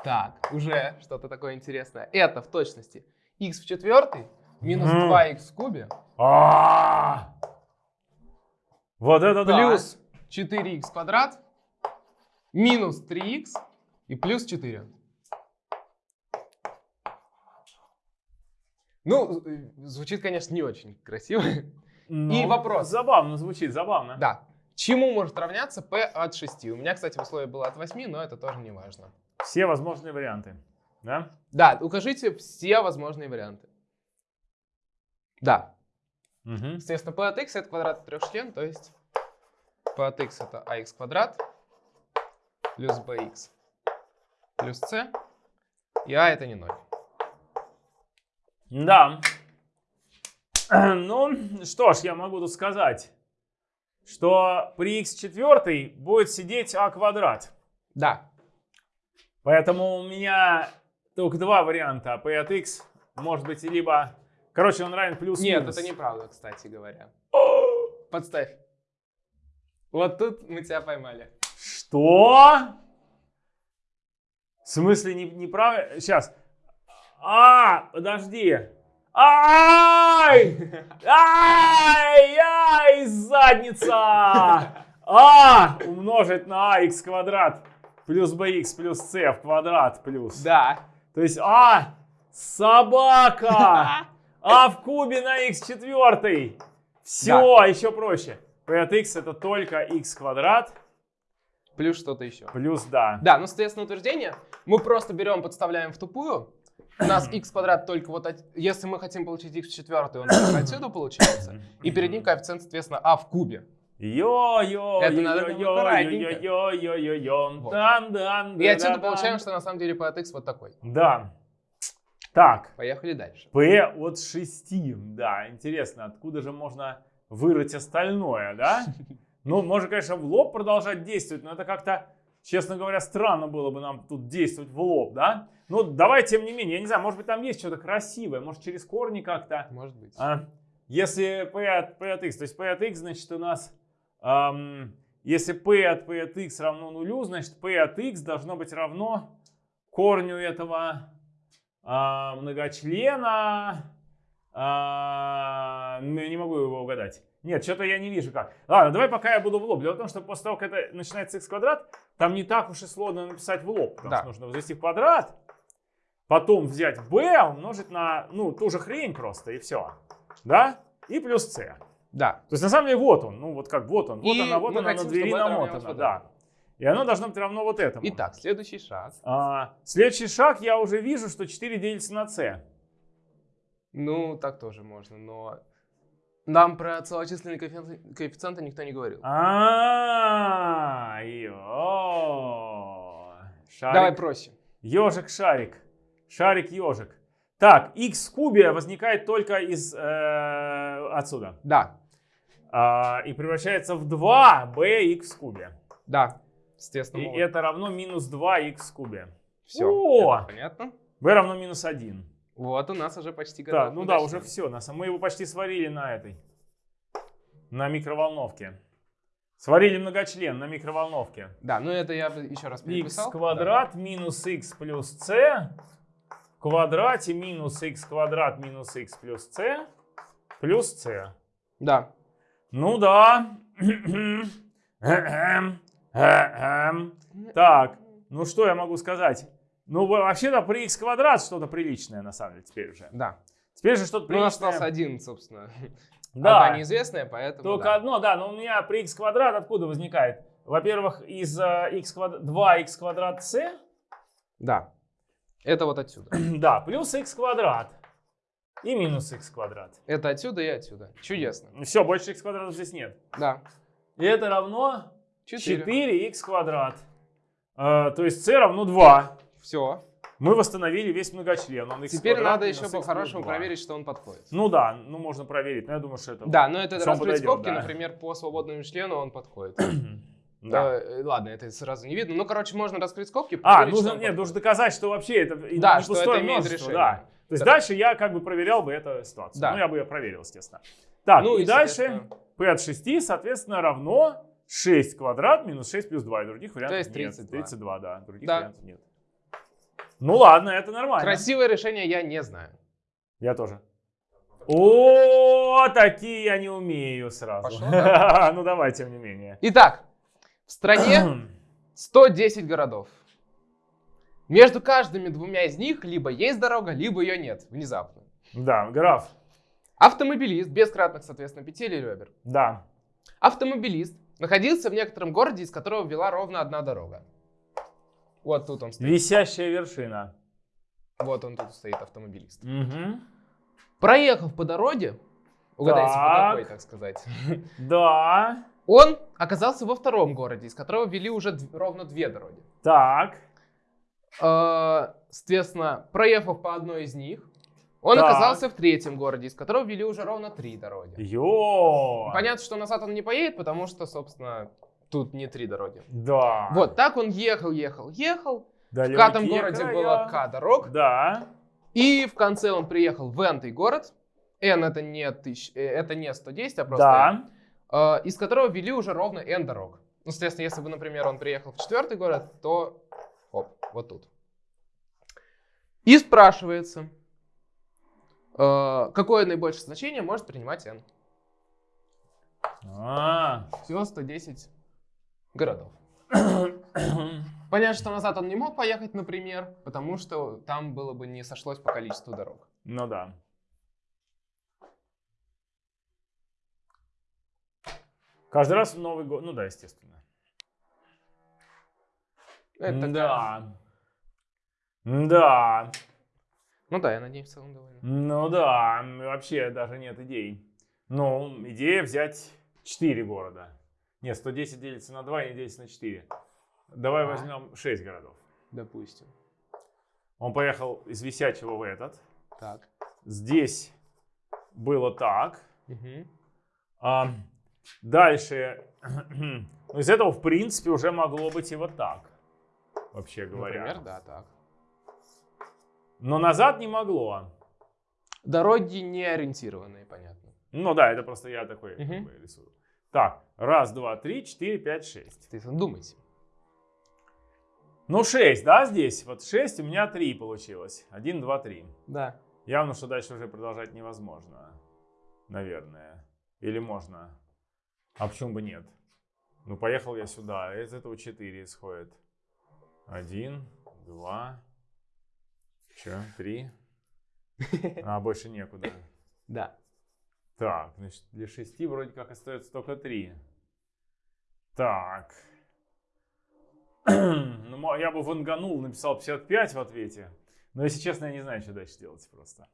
так, уже что-то такое интересное, это в точности x в четвертой минус Мгм. 2x в кубе А, Вот это да. плюс 4x квадрат минус 3x и плюс 4. Ну, звучит, конечно, не очень красиво. Ну, И вопрос. Забавно звучит, забавно. Да. Чему может равняться p от 6? У меня, кстати, в условии было от 8, но это тоже не важно. Все возможные варианты. Да? Да, укажите все возможные варианты. Да. Мгм. Естественно, p от x это квадрат трехчлен, то есть p от x это ax квадрат плюс bx плюс c, и a это не 0. Да. Ну, что ж, я могу тут сказать, что при x четвертой будет сидеть а квадрат. Да. Поэтому у меня только два варианта. P от x может быть либо... Короче, он равен плюс Нет, минус. это неправда, кстати говоря. Подставь. Вот тут мы тебя поймали. Что? В смысле не, неправильно? Сейчас. А, подожди. Ай! Ай! Ай! Задница! А умножить на ах квадрат плюс bx плюс c в квадрат плюс. Да. То есть а собака! А в кубе на x четвертый. Все, еще проще. P от x это только x квадрат Плюс что-то еще. плюс да. Да, ну, соответственно, утверждение мы просто берем, подставляем в тупую. У нас x квадрат только вот, от- если мы хотим получить x в четвертой, он отсюда получается. И перед ним коэффициент, соответственно, а в кубе. Йо-йо, Это надо прям аккуратненько. йо-йо-йо-йо-йо. Вот. Дан-дан, И отсюда получаем, что на самом деле p от x вот такой. Да. Так, Поехали дальше. P от 6. Да, интересно, откуда же можно вырыть остальное, да? Ну, можно, конечно, в лоб продолжать действовать, но это как-то, честно говоря, странно было бы нам тут действовать в лоб, да? Ну, давай, тем не менее, я не знаю, может быть, там есть что-то красивое, может, через корни как-то. Может быть. А, если p от, p от x, то есть p от x, значит, у нас, если p от p от x равно нулю, значит, p от x должно быть равно корню этого а, многочлена. А, ну, я не могу его угадать. Нет, что-то я не вижу как. Ладно, давай пока я буду в лоб. Дело в том, что после того, как это начинается x квадрат, там не так уж и сложно написать в лоб. Потому Да. что нужно возвести в квадрат, потом взять b, умножить на, ну, ту же хрень просто, и все. Да? И плюс c. Да. То есть на самом деле вот он, ну вот как вот он, вот И она, вот она на хотим, двери это равнялось намотана, да. И оно должно быть равно вот этому. Итак, следующий шаг. А, следующий шаг, я уже вижу, что 4 делится на c. Ну, так тоже можно, но нам про целочисленные коэффициенты, коэффициенты никто не говорил. А, йо. Давай Шарик, проще. ежик, шарик, шарик, ежик. Так, x в кубе возникает только из э, отсюда. Да, А, и превращается в 2 bx в кубе. да. Естественно, И это равно минус 2x в кубе. все. О! понятно. b равно минус 1. Вот у нас уже почти готов. Так, ну да, уже все. Мы его почти сварили на этой. На микроволновке. Сварили многочлен на микроволновке. Да, ну это я еще раз x переписал. квадрат минус x плюс c в квадрате минус x квадрат минус x плюс c плюс c. Да. Ну да. Так, ну что я могу сказать? Ну, вообще-то при x квадрат что-то приличное, на самом деле, теперь уже. Да. Теперь же что-то Ну, у нас приличное. остался один, собственно. Да. Одна неизвестная, поэтому Только да. одно, да, но у меня при x квадрат откуда возникает? Во-первых, из э, x квадрат, 2x квадрат c, Да. Это вот отсюда. да, плюс x квадрат и минус x квадрат. Это отсюда и отсюда. Чудесно. Все, больше x квадратов здесь нет. Да. И это равно Четыре. 4x квадрат. Э, то есть c равно 2. Все. Мы восстановили весь многочлен. Он Теперь надо еще по-хорошему 2. проверить, что он подходит. Ну да, ну можно проверить, но я думаю, что это... Да, но это раскрыть скобки, да. например, по свободному члену он подходит. Да. Э, Ладно, это сразу не видно. Ну, короче, можно раскрыть скобки. А, нужно, нет, нужно доказать, что вообще это Да, не что пустое это имеет множество, да. То есть Да. дальше я как бы проверял бы эту ситуацию. Да. Ну, я бы ее проверил, естественно. Так, Ну и, и, дальше p от 6, соответственно, равно 6 квадрат минус 6 плюс 2. И других вариантов есть нет. 32. 32, да. Других Да. вариантов нет. Ну ладно, это нормально. Красивое решение я не знаю. Я тоже. О, такие я не умею сразу. Пошло, ну давай, тем не менее. Итак, в стране 110 городов. Между каждыми двумя из них либо есть дорога, либо ее нет. Внезапно. Да, граф. Автомобилист, без кратных, соответственно, петель и ребер. Да. Автомобилист находился в некотором городе, из которого вела ровно одна дорога. Вот тут он стоит. Висящая вершина. Вот он тут стоит, автомобилист. Мгм. Проехав по дороге, угадайте, по Так. какой, так сказать, Да. Он оказался во втором городе, из которого вели уже ровно две дороги. Так. Э, Соответственно, проехав по одной из них, он Так. оказался в третьем городе, из которого вели уже ровно три дороги. Йо. Понятно, что назад он не поедет, потому что, собственно, тут не три дороги. Да. Вот, так он ехал, ехал, ехал. В пятом Далекие городе края. было К дорог. Да. И в конце он приехал в N город. N это не, тысяч, э, это не 110, а просто Да. N, из которого вели уже ровно N дорог. Ну, соответственно, если бы, например, он приехал в четвертый город, то оп, вот тут. И спрашивается, э, какое наибольшее значение может принимать N. А. Всего 110 городов. Понятно, что назад он не мог поехать, например, потому что там было бы не сошлось по количеству дорог. Ну да. Каждый раз Новый год. Ну да, естественно. Это да. Да. Ну да, я над ней в целом доволен. Ну да, вообще даже нет идей. Ну, идея взять 4 города. Нет, 110 делится на 2 и не делится на 4. Давай А. возьмем 6 городов. Допустим. Он поехал из Висячего в этот. Так. Здесь было так. Мгм. А, дальше, ну, из этого, в принципе, уже могло быть и вот так, вообще говоря. Например, да, так. Но назад не могло. Дороги не ориентированные, понятно. Ну да, это просто я такой как бы, рисую. Так, раз, два, три, четыре, пять, шесть. Ты думайте. Ну, шесть, да, здесь? Вот шесть, у меня три получилось. Один, два, три. Да. Явно, что дальше уже продолжать невозможно. Наверное. Или можно. А почему бы нет? Ну, поехал я сюда. Из этого 4 исходит. Один, два, че, три. А, больше некуда. Да. Так, значит, для шести вроде как остается только три. Так. Ну, я бы ванганул, написал 55 в ответе. Но, если честно, я не знаю, что дальше делать просто.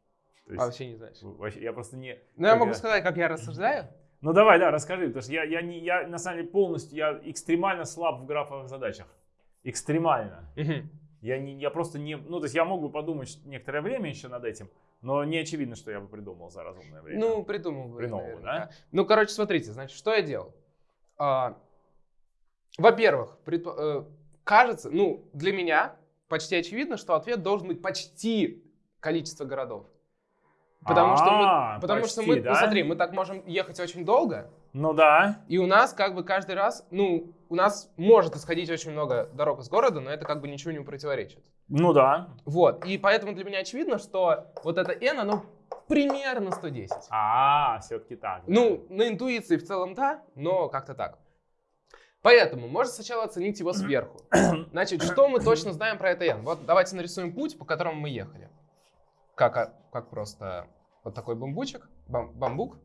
То есть, А вообще не знаешь. вообще, я просто не... Ну, я могу сказать, как я рассуждаю. Ну, давай, да, расскажи, потому что я, я, не, я на самом деле полностью, я экстремально слаб в графовых задачах. Экстремально. Я, не, я просто не... Ну, то есть я мог бы подумать некоторое время еще над этим, но не очевидно, что я бы придумал за разумное время. Ну, придумал бы. Придумал бы, да? Ну, короче, смотрите, значит, что я делал? А, во-первых, предпо- э, кажется, ну, для меня почти очевидно, что ответ должен быть почти количество городов. Потому что А, мы, потому что мы, ну, смотри, мы так можем ехать очень долго, Ну да. и у нас как бы каждый раз, ну, у нас может исходить очень много дорог из города, но это как бы ничего не противоречит. Ну да. Вот, и поэтому для меня очевидно, что вот это n, оно примерно 110. А, все-таки так. Ну, на интуиции в целом да, но как-то так. Поэтому можно сначала оценить его сверху. Значит, что мы точно знаем про это n? Вот давайте нарисуем путь, по которому мы ехали. Как, а, как просто вот такой бамбучек, бам- бамбук.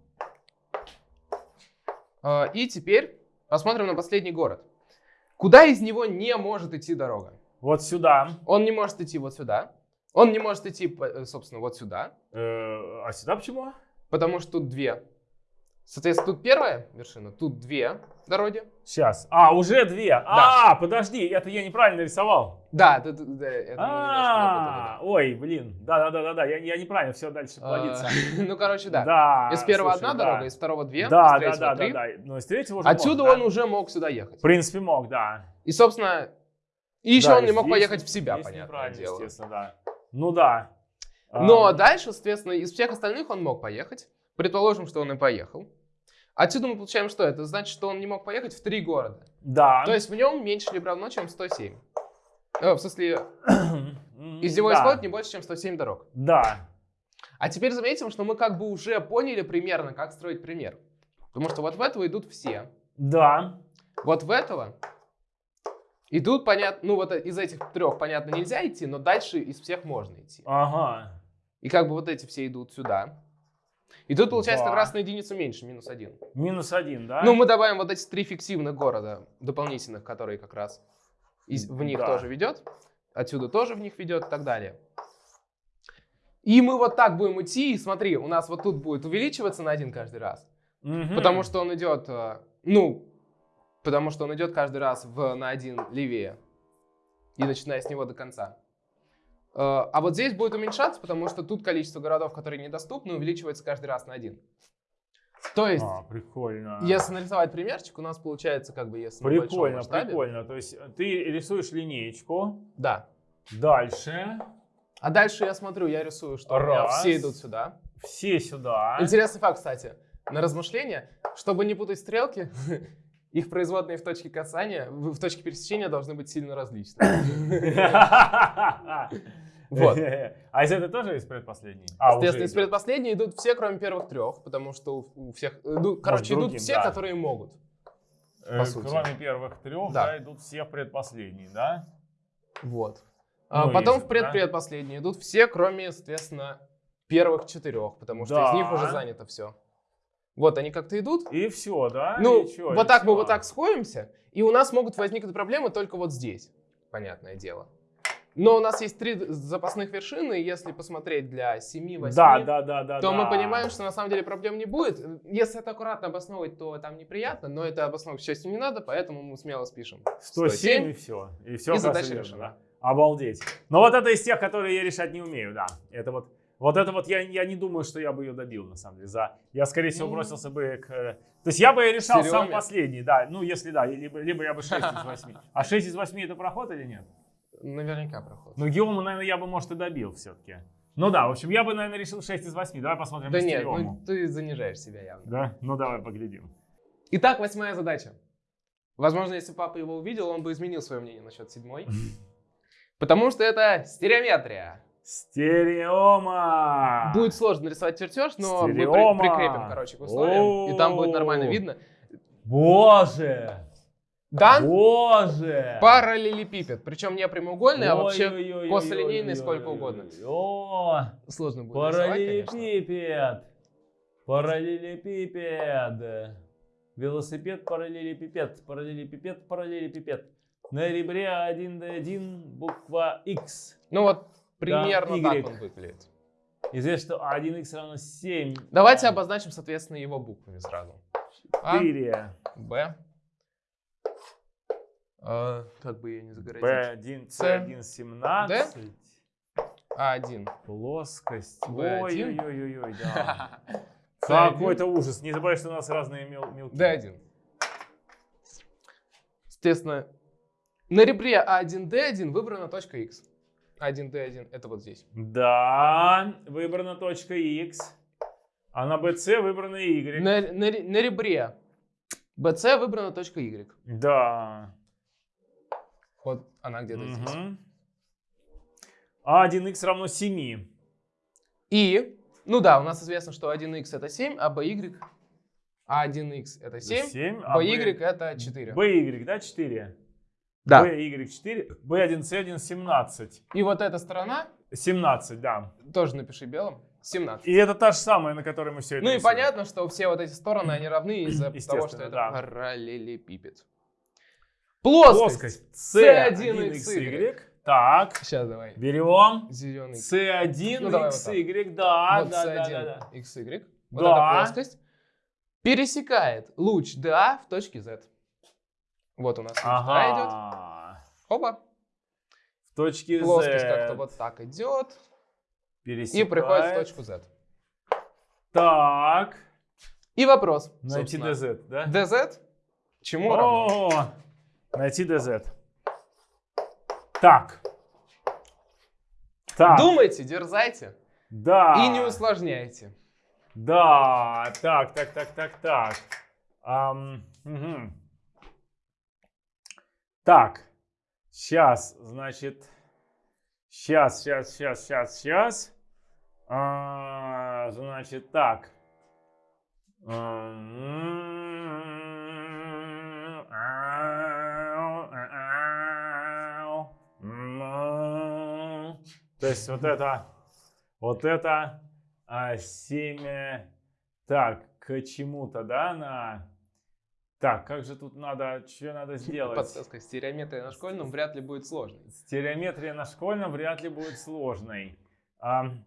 А, И теперь посмотрим на последний город. Куда из него не может идти дорога? Вот сюда. Он не может идти вот сюда. Он не может идти, э, собственно, вот сюда. Э, а сюда почему? Потому что тут две. Соответственно, тут первая вершина, тут две дороги. Сейчас. А, уже две. А, подожди, это я неправильно рисовал. Да, это, это- это мы немножко А, напутали, ой, блин. Да, да, да, да, да. Я, я неправильно, все дальше да. плодится. А, Ну, короче, да. Да. Из первого слушай, одна да. дорога, из второго две, Да, из да, третьего да, три. да, да. Но из третьего уже Отсюда мог, он да? уже мог сюда ехать. В принципе, мог, да. И, собственно, и еще Да, он не мог поехать в себя, понятное неправильно, дело. естественно, да. Ну да. Но А, дальше, соответственно, из всех остальных он мог поехать. Предположим, что он и поехал. Отсюда мы получаем что? Это значит, что он не мог поехать в три города. Да. То есть в нем меньше либо равно, чем 107. Э, в смысле, из него да. исходит не больше, чем 107 дорог. Да. А теперь заметим, что мы как бы уже поняли примерно, как строить пример. Потому что вот в этого идут все. Да. Вот в этого идут, понятно, ну вот из этих трех, понятно, нельзя идти, но дальше из всех можно идти. Ага. И как бы вот эти все идут сюда. И тут получается как раз на единицу меньше, минус один. Минус один, да? Ну, мы добавим вот эти три фиктивных города дополнительных, которые как раз из- в них Да. тоже ведет. Отсюда тоже в них ведет и так далее. И мы вот так будем идти, и смотри, у нас вот тут будет увеличиваться на один каждый раз. Мгм. Потому что он идет, э, ну, потому что он идет каждый раз в, на один левее. И начиная с него до конца. Э, А вот здесь будет уменьшаться, потому что тут количество городов, которые недоступны, увеличивается каждый раз на один. То есть, А, прикольно. если нарисовать примерчик, у нас получается как бы, если на Прикольно, масштабе- прикольно. То есть э, ты рисуешь линеечку, Да. Дальше. А дальше я смотрю, я рисую, что Раз. все идут сюда. Все сюда. Интересный факт, кстати, на размышление, чтобы не путать стрелки, их производные в точке касания, в точке пересечения должны быть сильно различны. Вот. А из этой тоже из предпоследней? А, Естественно, из предпоследней идут все, кроме первых трех, потому что у, всех, ну, короче, идут другим, все, да. которые могут. Э. Кроме первых трех, Да. да, идут все в предпоследней, да? Вот. А Ну, потом есть, в да. предпредпоследние идут все, кроме, соответственно, первых четырех, потому что из Да. них уже занято все. Вот они как-то идут. И все, да? Ну, И чё, и вот так мы всё. вот так сходимся, и у нас могут возникнуть проблемы только вот здесь, понятное дело. Но у нас есть три запасных вершины, если посмотреть для 7-8, Да, да, да, да. то да. мы понимаем, что на самом деле проблем не будет. Если это аккуратно обосновывать, то там неприятно, но это обосновывать, к счастью, не надо, поэтому мы смело спишем. 107 и все. И все И задача решена. Обалдеть. Но вот это из тех, которые я решать не умею, да. Это вот, вот это вот я, я не думаю, что я бы ее добил, на самом деле. За, я, скорее всего, Ну. бросился бы к... э, То есть я бы решал Серёме. сам последний, да. Ну, если да, либо, либо я бы 6 из 8. А 6 из 8 это проход или нет? Наверняка проход. Ну, Геому, наверное, я бы, может, и добил все-таки. Ну да, в общем, я бы, наверное, решил 6 из 8. Давай посмотрим да нет, ну, ты занижаешь себя явно. Да? Ну, давай поглядим. Итак, восьмая задача. Возможно, если папа его увидел, он бы изменил свое мнение насчет седьмой. Потому что это стереометрия. Стереома! Будет сложно нарисовать чертеж, но мы при- Стереома. прикрепим, короче, к условиям, и там будет нормально видно. Боже! Дан Боже! параллелепипед, причем не прямоугольный, а вообще косолинейный сколько угодно. О, сложно будет параллелепипед. Параллелепипед. Велосипед, параллелепипед, параллелепипед, параллелепипед. На ребре 1D1 буква X. Ну вот примерно Y. так он выглядит. Известно, что 1X равно 7. Давайте обозначим, соответственно, его буквами сразу. А, 4. Б. А, как бы ее не загородить? B1, С. C1, 17. А1. Плоскость. B1. Ой-ой-ой-ой, да. C1. Какой-то ужас. Не забывай, что у нас разные мел- мелки. D1. Соответственно, на ребре А1, D1 выбрана точка X. А1, D1 это вот здесь. Да, выбрана точка X. А на BC выбрана Y. На, на на ребре BC выбрана точка Y. Да. Она где-то здесь. Мгм. А 1х равно 7. И, ну да, у нас известно, что 1x это 7, а by, А1x это 7, 7 а by это 4. BY, да, 4? Да. BY 4, B1C1 17. И вот эта сторона, 17, да. тоже напиши белым, 17. И это та же самая, на которой мы все это Ну и рисуем. понятно, что все вот эти стороны, они равны из-за того, что это да. параллелепипед. Плоскость. Плоскость C1XY. Так, Сейчас давай. берем Зеленый. C1 Ну, давай вот. XY, да, вот да, да, да, да. C1XY. Вот Да. эта плоскость пересекает луч DA в точке Z. Вот у нас луч DA идет. Ага. Опа. В точке Плоскость Z. как-то вот так идет и пересекает. приходит в точку Z. Так. И вопрос. Найти. DZ, да? DZ чему равно? О, найти DZ. Так. Так. Думайте, дерзайте Да. и не усложняйте. Да. Так, так, так, так, так. Ам, мгм. Так. Сейчас, значит. Сейчас, сейчас, сейчас, сейчас, сейчас. А, значит, так. М, То есть вот это, вот это а, семя, так, к чему-то, да, на... Так, как же тут надо, что надо сделать? Подсказка стереометрия на школьном вряд ли будет сложной. Стереометрия на школьном вряд ли будет сложной. Ам,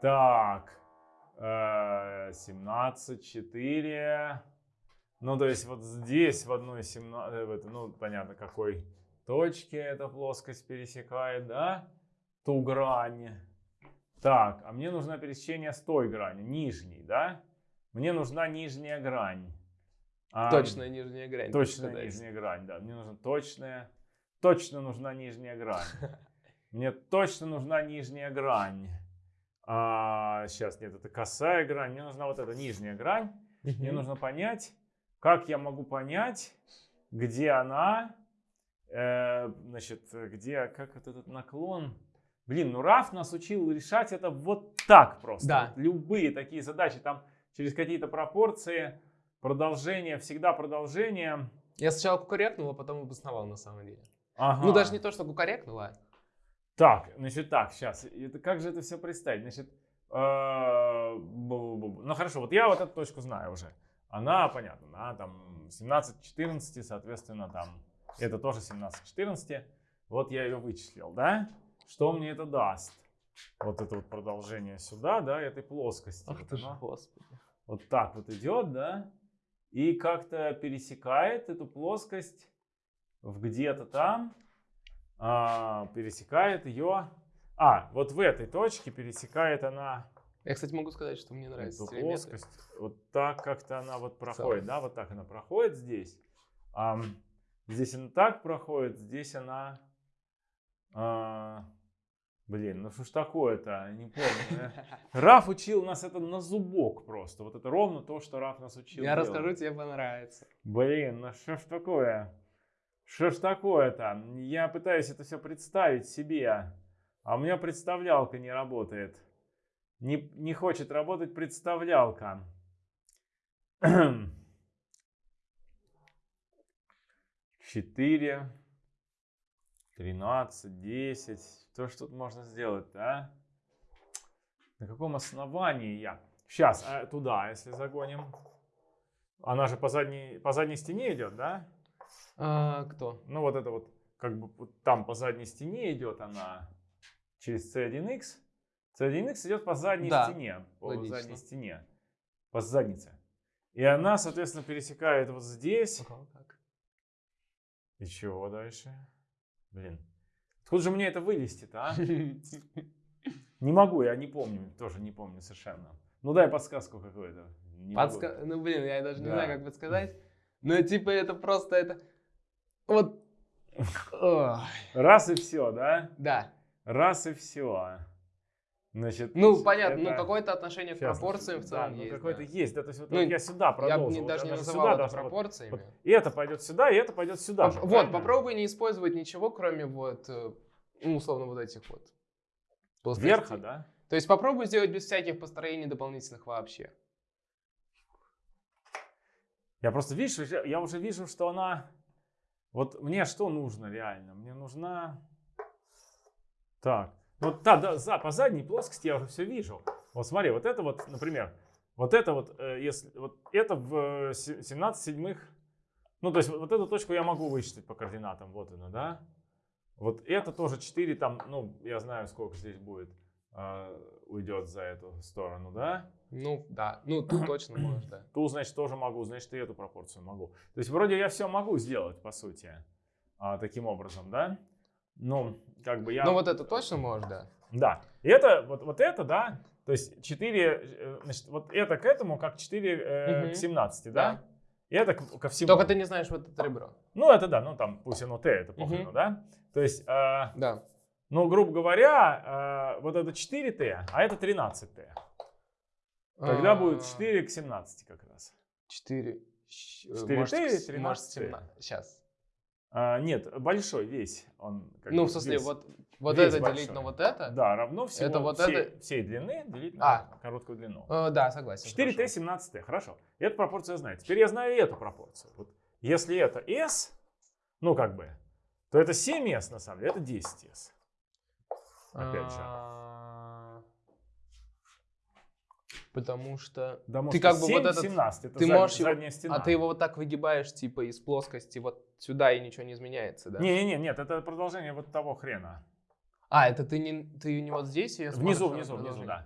так, э, 17, 4. Ну, то есть вот здесь в одной 17, ну, понятно, какой точке эта плоскость пересекает, да? Ту грань. Так, а мне нужно пересечение с той грани, нижней, да? Мне нужна нижняя грань. Ам, Точная нижняя грань. Точная нижняя грань, да. Мне нужна точная, точно нужна нижняя грань. Мне точно нужна нижняя грань. А, сейчас, нет, это косая грань. Мне нужна вот эта нижняя грань. Мне нужно понять, как я могу понять, где она, э, значит, где, как вот этот наклон. Блин, ну Раф нас учил решать это вот так просто. Да. Любые такие задачи, там через какие-то пропорции, продолжение, всегда продолжение. Я сначала кукарекнул, а потом обосновал на самом деле. Ага. Ну, даже не то, что кукарекнул, а... Так, значит, так, сейчас. Это, как же это все представить? Значит, э, ну хорошо, вот я вот эту точку знаю уже. Она, понятно, она там 17-14, соответственно, там, это тоже 17-14. Вот я ее вычислил, да? Что мне это даст? Вот это вот продолжение сюда, да, этой плоскости. Ах Вот ты ж, она господи. вот так вот идет, да, и как-то пересекает эту плоскость в где-то там, а, пересекает ее, а, вот в этой точке пересекает она Я, кстати, могу сказать, что мне нравится эту плоскость, вот так как-то она вот проходит, да, вот так она проходит здесь, Ам, здесь она так проходит, здесь она, а, блин, ну что ж такое-то, не помню. Раф учил нас это на зубок просто. Вот это ровно то, что Раф нас учил. Я делать. расскажу, тебе понравится. Блин, ну что ж такое? Что ж такое-то? Я пытаюсь это все представить себе, а у меня представлялка не работает. Не, не хочет работать представлялка. Четыре, тринадцать, десять. Что ж тут можно сделать-то, а? На каком основании я? Сейчас, туда, если загоним. Она же по задней, по задней стене идет, да? А, кто? Ну вот это вот, как бы вот там по задней стене идет она через C1X. C1X идет по задней Да, стене, по логично. задней стене, по заднице. И она, соответственно, пересекает вот здесь. Ага, как? И чего дальше? Блин. Откуда же мне это вылезти-то, а? Не могу, я не помню, тоже не помню совершенно. Ну дай подсказку какую-то. Подска- Ну, блин, я даже не Да. знаю, как подсказать. Но, типа, это просто это... Вот... Ой, Раз и все, да? Да. Раз и все. Значит, Ну, понятно, ну, это- какое-то отношение к пропорциям в да, целом ну, есть. какое-то да. есть, да, то есть вот, Ну, вот я сюда Я продолжу. бы не- вот даже не она называл это вот- пропорциями. вот и это пойдет сюда, и это пойдет сюда. же, Поп- Вот, правильно? попробуй не использовать ничего, кроме вот, э, ну, условно, вот этих вот. Верха, да? То есть попробуй сделать без всяких построений дополнительных вообще. Я просто, видишь, уже- я уже вижу, что она... Вот мне что нужно реально? Мне нужна... Так, вот да, да, за, по задней плоскости я уже все вижу. Вот смотри, вот это вот, например, вот это вот, э, если, вот это в э, се- 17 седьмых, ну, то есть вот, вот эту точку я могу вычислить по координатам, вот она, да? Вот это тоже 4 там, ну, я знаю, сколько здесь будет, э, уйдет за эту сторону, да? Ну, да. Ну, тут точно можешь, да. Ту, значит, тоже могу, значит, и эту пропорцию могу. То есть вроде я все могу сделать, по сути, а, таким образом, да? Ну, как бы я... Ну, вот это точно можешь, да. Да. И это, вот, вот это, да, то есть 4, значит, вот это к этому как 4 э, Мгм. к 17, да? И это к- ко всему. Только ты не знаешь вот это ребро. Ну, это да, ну там, пусть оно Т, это похрен, Мгм. да? То есть, э, Да. ну, грубо говоря, э, вот это 4Т, а это 13Т. Тогда А, будет 4 к 17 как раз. 4. 4 Т и 13 Может, Т. 17. Сейчас. А, нет, большой весь. Он как Ну, бы в смысле, весь. вот, вот весь это большой. делить на вот это? Да, равно всего Это вот всей, это- всей длины делить А. на короткую длину. Э, да, согласен. 4Т, хорошо. 17Т, хорошо. Эту пропорцию я знаю. Теперь я знаю и эту пропорцию. Вот если это S, ну как бы, то это 7S на самом деле, это 10S. Опять же. Потому что... Потому Ты как бы 7, вот этот- 17, это ты зад- можешь задняя стена. А ты его вот так выгибаешь, типа, из плоскости вот сюда, и ничего не изменяется, да? Не-не-не, нет, это продолжение вот того хрена. А, это ты не, ты не вот здесь ее Внизу, внизу, внизу, да.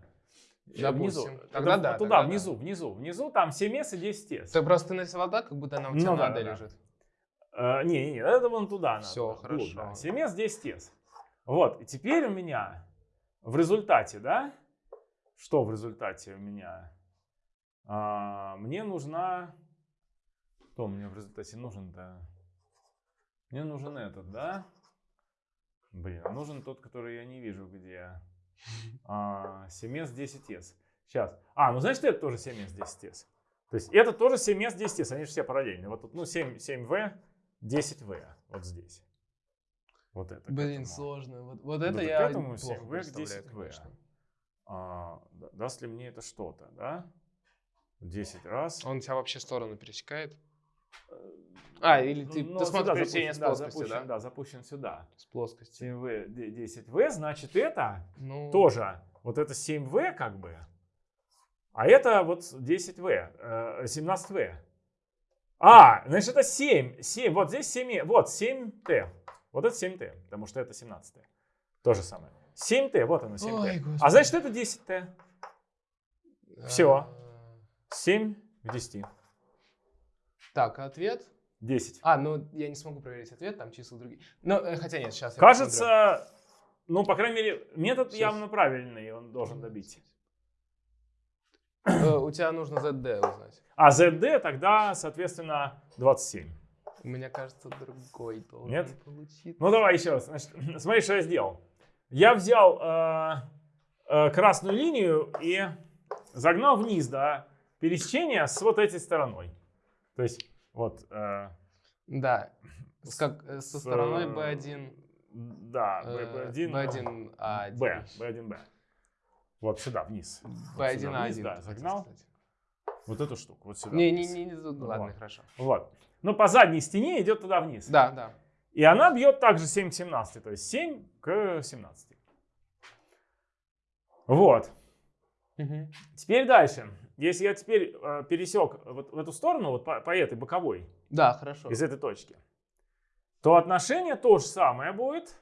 Э, Внизу. Тогда Это да, Туда, тогда да. внизу, внизу. Внизу там 7S и 10S. Ты просто нарисовал так, как будто она у тебя Ну да, надо да, да. лежит. Э, Не, не, не, это вон туда надо. Всё, вглубь, хорошо. да. 7S, 10S. Вот, и теперь у меня в результате, да, что в результате у меня? А, мне нужна... Кто мне в результате нужен-то? Мне нужен этот, да? Блин, а нужен тот, который я не вижу, где. А, 7s 10s. Сейчас. А, ну значит это тоже 7s 10s. То есть это тоже 7s 10s, они же все параллельные. Вот тут, ну 7, 7v, 10v, вот здесь. Вот это. Блин, этому. сложно. Вот, вот Ну, это так я к этому плохо 7v к представляю, 10v. Даст ли мне это что-то, да? 10 раз. Он тебя вообще сторону пересекает? А, или ты, Ну, ты смотришь пересечение с запущен, да, плоскостью, запущен, да? да, запущен сюда. С плоскости. 7v, 10v, значит это Ну, тоже, вот это 7v как бы, а это вот 10v, э, 17v. А, значит это 7, 7, вот здесь 7, вот 7t, вот это 7t, потому что это 17t. То же самое. 7t, вот оно 7t. Ой, а значит это 10t. Всё. а, 7 к 10. Так, ответ? 10. А, ну я не смогу проверить ответ, там числа другие. Ну, э, хотя нет, сейчас я Кажется, ну, по крайней мере, метод Щас. явно правильный, он должен посмотрю. добить. Э, У тебя нужно ZD узнать. А ZD тогда, соответственно, 27. У меня кажется, другой должен Нет? получиться. Ну, давай еще раз. Значит, смотри, что я сделал. Я взял э, э, красную линию и загнал вниз до пересечения с вот этой стороной. То есть, вот, э, Да. С как, э, со с, стороной э, B1, да, э, B1, B1, А1. B, B1B. Вот сюда, вниз. Вот B1, сюда вниз, А1. да, загнал. сказать. Вот эту штуку, вот сюда. Не, не, ладно, Вот. хорошо. Вот. Ну, по задней стене идет туда вниз. Да, да. И она бьет также 7 к 17, то есть 7 к 17. Вот. Теперь дальше. Если я теперь э, пересек вот в эту сторону, вот по, по этой боковой, Да, хорошо. из этой точки, то отношение то же самое будет,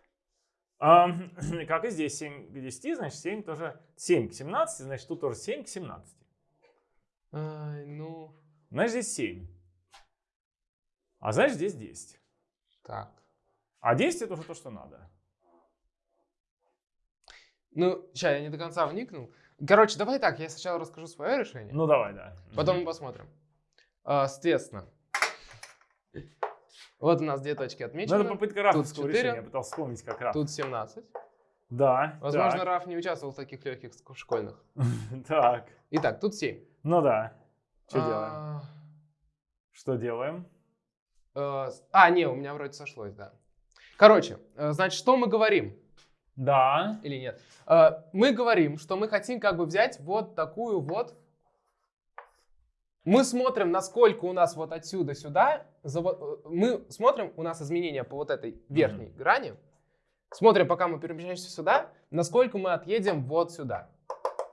ам, как и здесь 7 к 10, значит 7 тоже 7 к 17, значит тут тоже 7 к 17. Ай, ну, Значит здесь 7. А значит здесь 10. так. А 10 это уже то, что надо. Ну, сейчас я не до конца вникнул. Короче, давай так, я сначала расскажу свое решение, Ну давай, да. потом мы посмотрим. А, соответственно, вот у нас две точки Ну, отмечены. это попытка рафовского решения. Я пытался вспомнить, как раф. Тут 17. Да. Возможно, так, Раф не участвовал в таких легких школьных. Так. Итак, тут 7. Ну да. Что делаем? а, Что делаем? э, а, не, у меня вроде сошлось, да. Короче, э, значит, что мы говорим? Да. Или нет? Э, мы говорим, что мы хотим как бы взять вот такую вот... Мы смотрим, насколько у нас вот отсюда сюда... э, мы смотрим, у нас изменения по вот этой верхней грани. Смотрим, пока мы перемещаемся сюда, насколько мы отъедем вот сюда,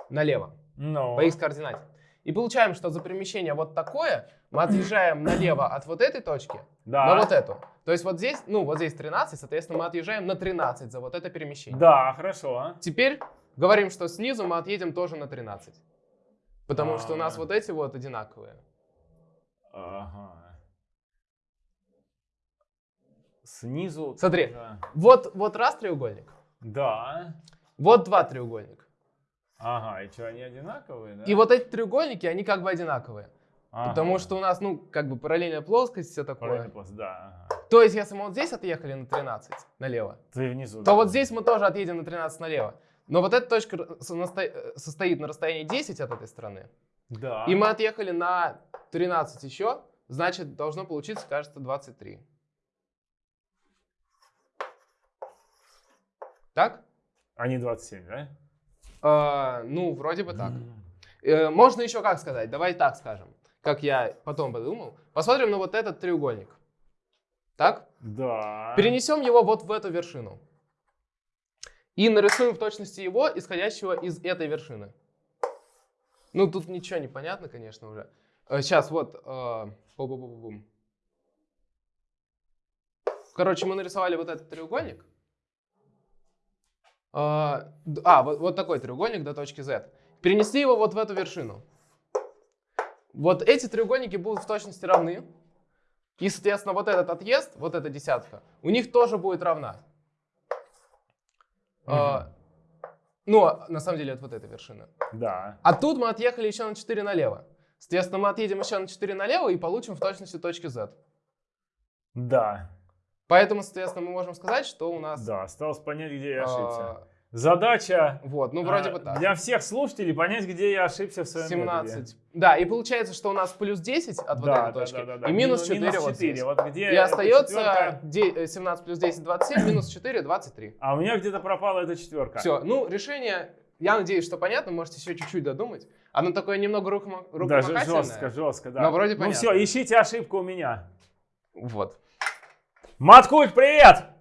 налево. Ну. по x координате. И получаем, что за перемещение вот такое мы отъезжаем налево от вот этой точки Да. на вот эту. То есть вот здесь, ну вот здесь 13, соответственно, мы отъезжаем на 13 за вот это перемещение. Да, хорошо. Теперь говорим, что снизу мы отъедем тоже на 13. Потому что у нас А. вот эти вот одинаковые. Ага. Снизу. Смотри. тоже. Вот, вот раз треугольник, Да. вот два треугольника. Ага, и что, они одинаковые, да? И вот эти треугольники, они как бы одинаковые. Ага. Потому что у нас, ну, как бы параллельная плоскость, все такое. Параллельный пласт, да. Ага. То есть, если мы вот здесь отъехали на 13 налево, Ты внизу. то да. вот здесь мы тоже отъедем на 13 налево. Но вот эта точка состоит на расстоянии 10 от этой стороны. Да. И мы отъехали на 13 еще, значит, должно получиться, кажется, 23. Так? Они 27, да? А, ну, вроде бы так. Э, можно еще как сказать? Давай так скажем, как я потом подумал. Посмотрим на вот этот треугольник. Так? Да. Перенесем его вот в эту вершину. И нарисуем в точности его, исходящего из этой вершины. Ну, тут ничего не понятно, конечно, уже. Сейчас, вот. э, бу-бу-бу-бу-бум. Короче, мы нарисовали вот этот треугольник. Э, А, вот, вот такой треугольник до точки Z. Перенесли его вот в эту вершину. Вот эти треугольники будут в точности равны. И, соответственно, вот этот отъезд, вот эта десятка, у них тоже будет равна. А, ну, а на самом деле, от вот этой вершины. Да. А тут мы отъехали еще на 4 налево. Соответственно, мы отъедем еще на 4 налево и получим в точности точки Z. Да. Поэтому, соответственно, мы можем сказать, что у нас... Да, осталось понять, где я ошибся. А, Задача Вот, ну вроде а, бы так. для всех слушателей понять, где я ошибся в своем 17. методе. Да, и получается, что у нас плюс 10 от вот Да, этой да, точки да, да, да. и минус Мину- 4 вот 4. здесь. Вот где И остается четверка? э, 17 плюс 10, 27, минус 4, 23. А у меня где-то пропала эта четверка. Все, ну решение, я надеюсь, что понятно, можете еще чуть-чуть додумать. Оно такое немного рукома- Да, рукомахательное. жестко, жестко, да. Но вроде ну понятно. все, ищите ошибку у меня. Вот. Маткульт, привет!